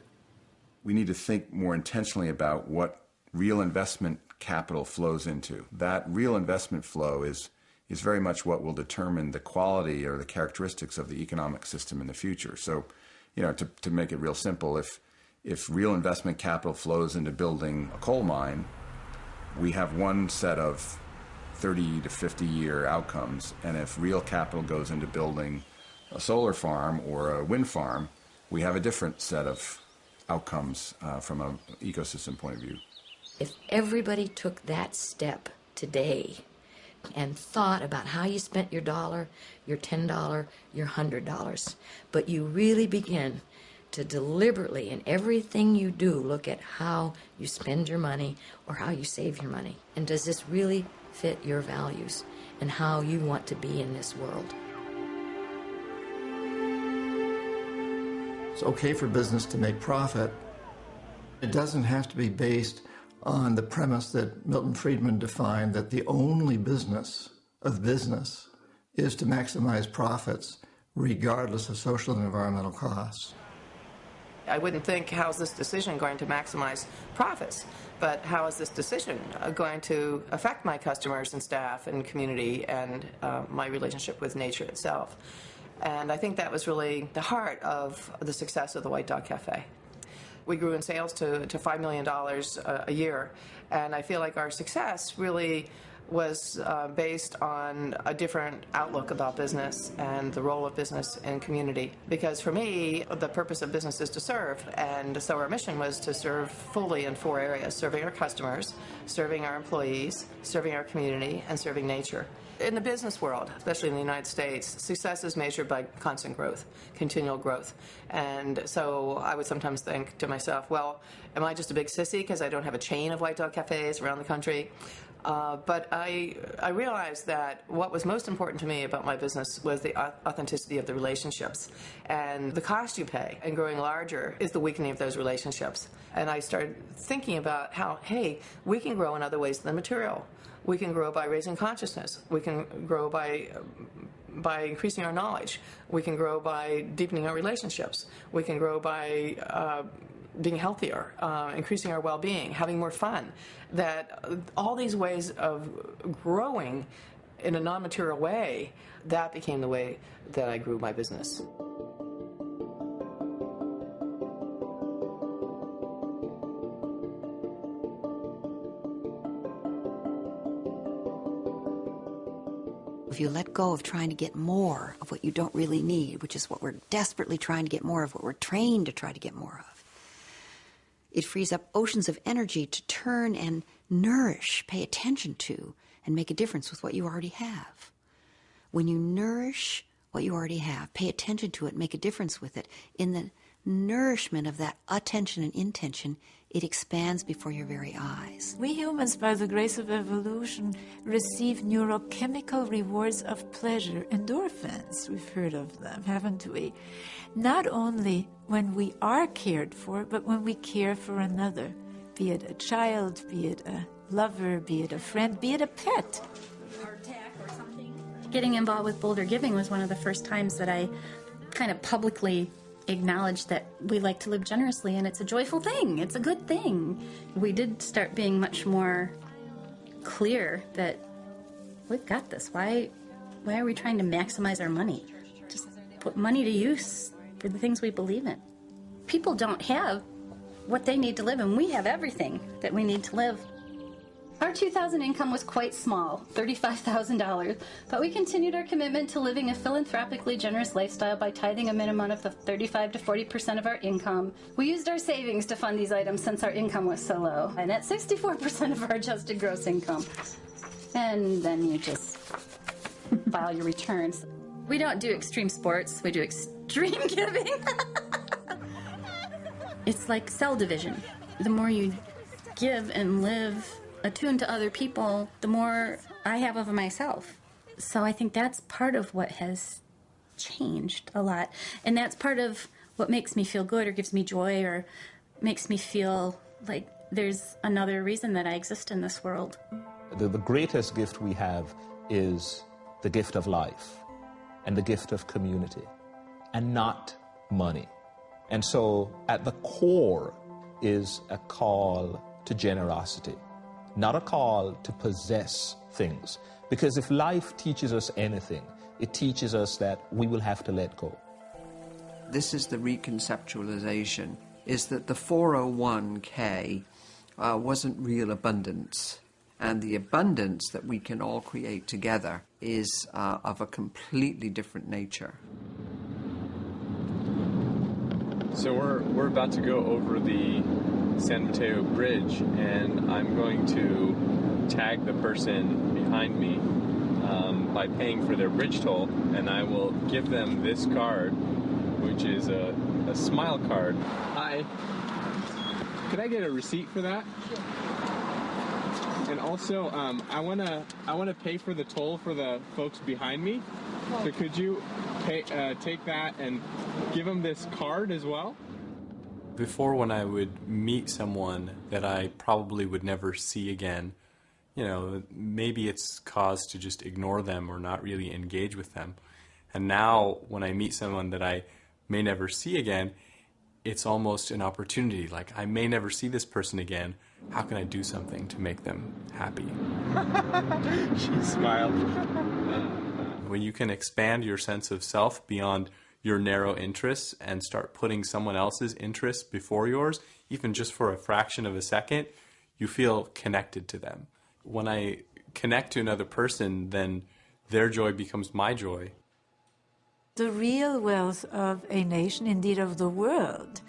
we need to think more intentionally about what real investment capital flows into. That real investment flow is is very much what will determine the quality or the characteristics of the economic system in the future. So, you know, to, to make it real simple, if if real investment capital flows into building a coal mine, we have one set of 30 to 50 year outcomes. And if real capital goes into building a solar farm or a wind farm, we have a different set of outcomes uh, from an ecosystem point of view. If everybody took that step today and thought about how you spent your dollar, your $10, your $100, but you really begin to deliberately, in everything you do, look at how you spend your money or how you save your money. And does this really fit your values and how you want to be in this world? It's okay for business to make profit. It doesn't have to be based on the premise that Milton Friedman defined that the only business of business is to maximize profits regardless of social and environmental costs. I wouldn't think, how's this decision going to maximize profits? But how is this decision uh, going to affect my customers and staff and community and uh, my relationship with nature itself? And I think that was really the heart of the success of the White Dog Cafe. We grew in sales to, to $5 million a, a year, and I feel like our success really was uh, based on a different outlook about business and the role of business in community. Because for me, the purpose of business is to serve, and so our mission was to serve fully in four areas serving our customers, serving our employees, serving our community, and serving nature. In the business world, especially in the United States, success is measured by constant growth, continual growth. And so I would sometimes think to myself, well, am I just a big sissy because I don't have a chain of White Dog cafes around the country? Uh, but I, I realized that what was most important to me about my business was the authenticity of the relationships. And the cost you pay in growing larger is the weakening of those relationships. And I started thinking about how, hey, we can grow in other ways than material. We can grow by raising consciousness. We can grow by by increasing our knowledge. We can grow by deepening our relationships. We can grow by uh, being healthier, uh, increasing our well-being, having more fun. That all these ways of growing in a non-material way, that became the way that I grew my business. If you let go of trying to get more of what you don't really need, which is what we're desperately trying to get more of, what we're trained to try to get more of, it frees up oceans of energy to turn and nourish, pay attention to, and make a difference with what you already have. When you nourish what you already have, pay attention to it, make a difference with it, in the nourishment of that attention and intention, it expands before your very eyes. We humans, by the grace of evolution, receive neurochemical rewards of pleasure, endorphins. We've heard of them, haven't we? Not only when we are cared for, but when we care for another, be it a child, be it a lover, be it a friend, be it a pet. Getting involved with Boulder Giving was one of the first times that I kind of publicly acknowledge that we like to live generously and it's a joyful thing. It's a good thing. We did start being much more clear that we've got this. Why why are we trying to maximize our money? Just put money to use for the things we believe in. People don't have what they need to live and we have everything that we need to live. Our 2000 income was quite small, $35,000, but we continued our commitment to living a philanthropically generous lifestyle by tithing a minimum of 35 to 40% of our income. We used our savings to fund these items since our income was so low, and at 64% of our adjusted gross income. And then you just file your returns. We don't do extreme sports, we do extreme giving. it's like cell division. The more you give and live attuned to other people, the more I have of myself. So I think that's part of what has changed a lot. And that's part of what makes me feel good or gives me joy or makes me feel like there's another reason that I exist in this world. The, the greatest gift we have is the gift of life and the gift of community and not money. And so at the core is a call to generosity not a call to possess things. Because if life teaches us anything, it teaches us that we will have to let go. This is the reconceptualization, is that the 401k uh, wasn't real abundance. And the abundance that we can all create together is uh, of a completely different nature. So we're, we're about to go over the San Mateo Bridge, and I'm going to tag the person behind me um, by paying for their bridge toll, and I will give them this card, which is a, a smile card. Hi. Could I get a receipt for that? And also, um, I wanna I wanna pay for the toll for the folks behind me. So could you pay, uh, take that and give them this card as well? Before when I would meet someone that I probably would never see again, you know, maybe it's cause to just ignore them or not really engage with them. And now when I meet someone that I may never see again, it's almost an opportunity. Like, I may never see this person again. How can I do something to make them happy? she smiled. when you can expand your sense of self beyond your narrow interests and start putting someone else's interests before yours, even just for a fraction of a second, you feel connected to them. When I connect to another person, then their joy becomes my joy. The real wealth of a nation, indeed of the world,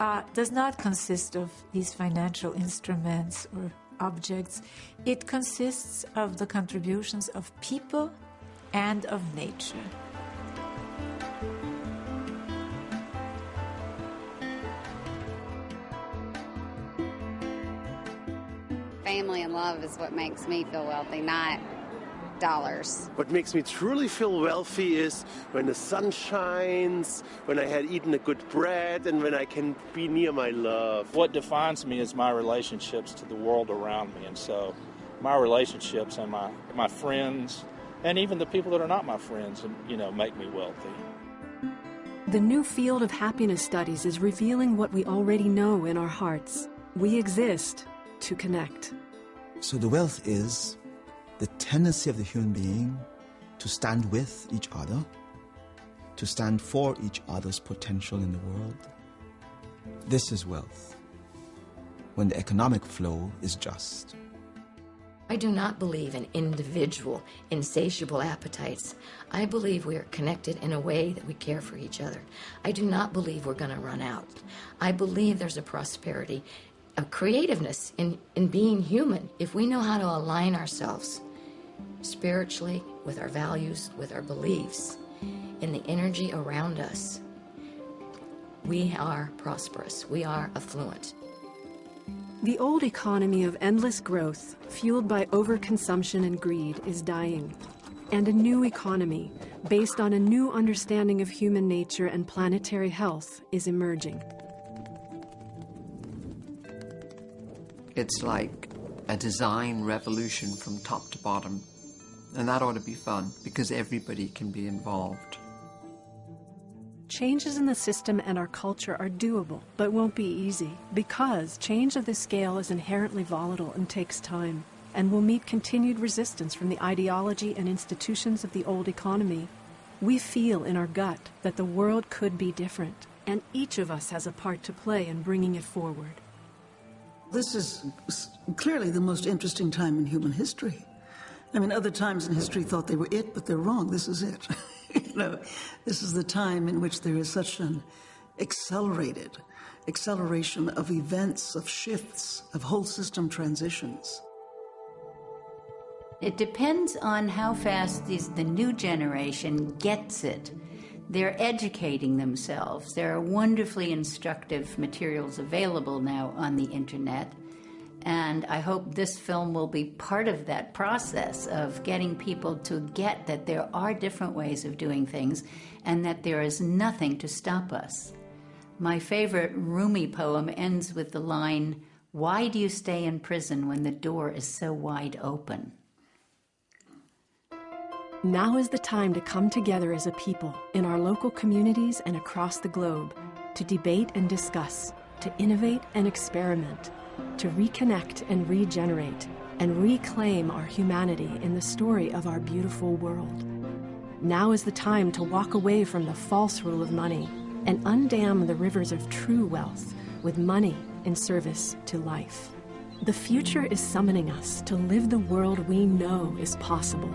uh, does not consist of these financial instruments or objects. It consists of the contributions of people and of nature. Family and love is what makes me feel wealthy, not dollars. What makes me truly feel wealthy is when the sun shines, when I had eaten a good bread, and when I can be near my love. What defines me is my relationships to the world around me. And so my relationships and my, my friends, and even the people that are not my friends, you know, make me wealthy. The new field of happiness studies is revealing what we already know in our hearts. We exist to connect. So the wealth is the tendency of the human being to stand with each other, to stand for each other's potential in the world. This is wealth, when the economic flow is just. I do not believe in individual, insatiable appetites. I believe we are connected in a way that we care for each other. I do not believe we're going to run out. I believe there's a prosperity, a creativeness in, in being human if we know how to align ourselves spiritually, with our values, with our beliefs, in the energy around us. We are prosperous. We are affluent. The old economy of endless growth, fueled by overconsumption and greed, is dying. And a new economy, based on a new understanding of human nature and planetary health, is emerging. It's like a design revolution from top to bottom. And that ought to be fun, because everybody can be involved. Changes in the system and our culture are doable, but won't be easy, because change of this scale is inherently volatile and takes time, and will meet continued resistance from the ideology and institutions of the old economy. We feel in our gut that the world could be different, and each of us has a part to play in bringing it forward. This is clearly the most interesting time in human history. I mean, other times in history thought they were it, but they're wrong. This is it. you know, this is the time in which there is such an accelerated acceleration of events, of shifts, of whole system transitions. It depends on how fast these, the new generation gets it. They're educating themselves. There are wonderfully instructive materials available now on the internet. And I hope this film will be part of that process of getting people to get that there are different ways of doing things and that there is nothing to stop us. My favorite Rumi poem ends with the line, Why do you stay in prison when the door is so wide open? Now is the time to come together as a people in our local communities and across the globe to debate and discuss, to innovate and experiment to reconnect and regenerate and reclaim our humanity in the story of our beautiful world. Now is the time to walk away from the false rule of money and undam the rivers of true wealth with money in service to life. The future is summoning us to live the world we know is possible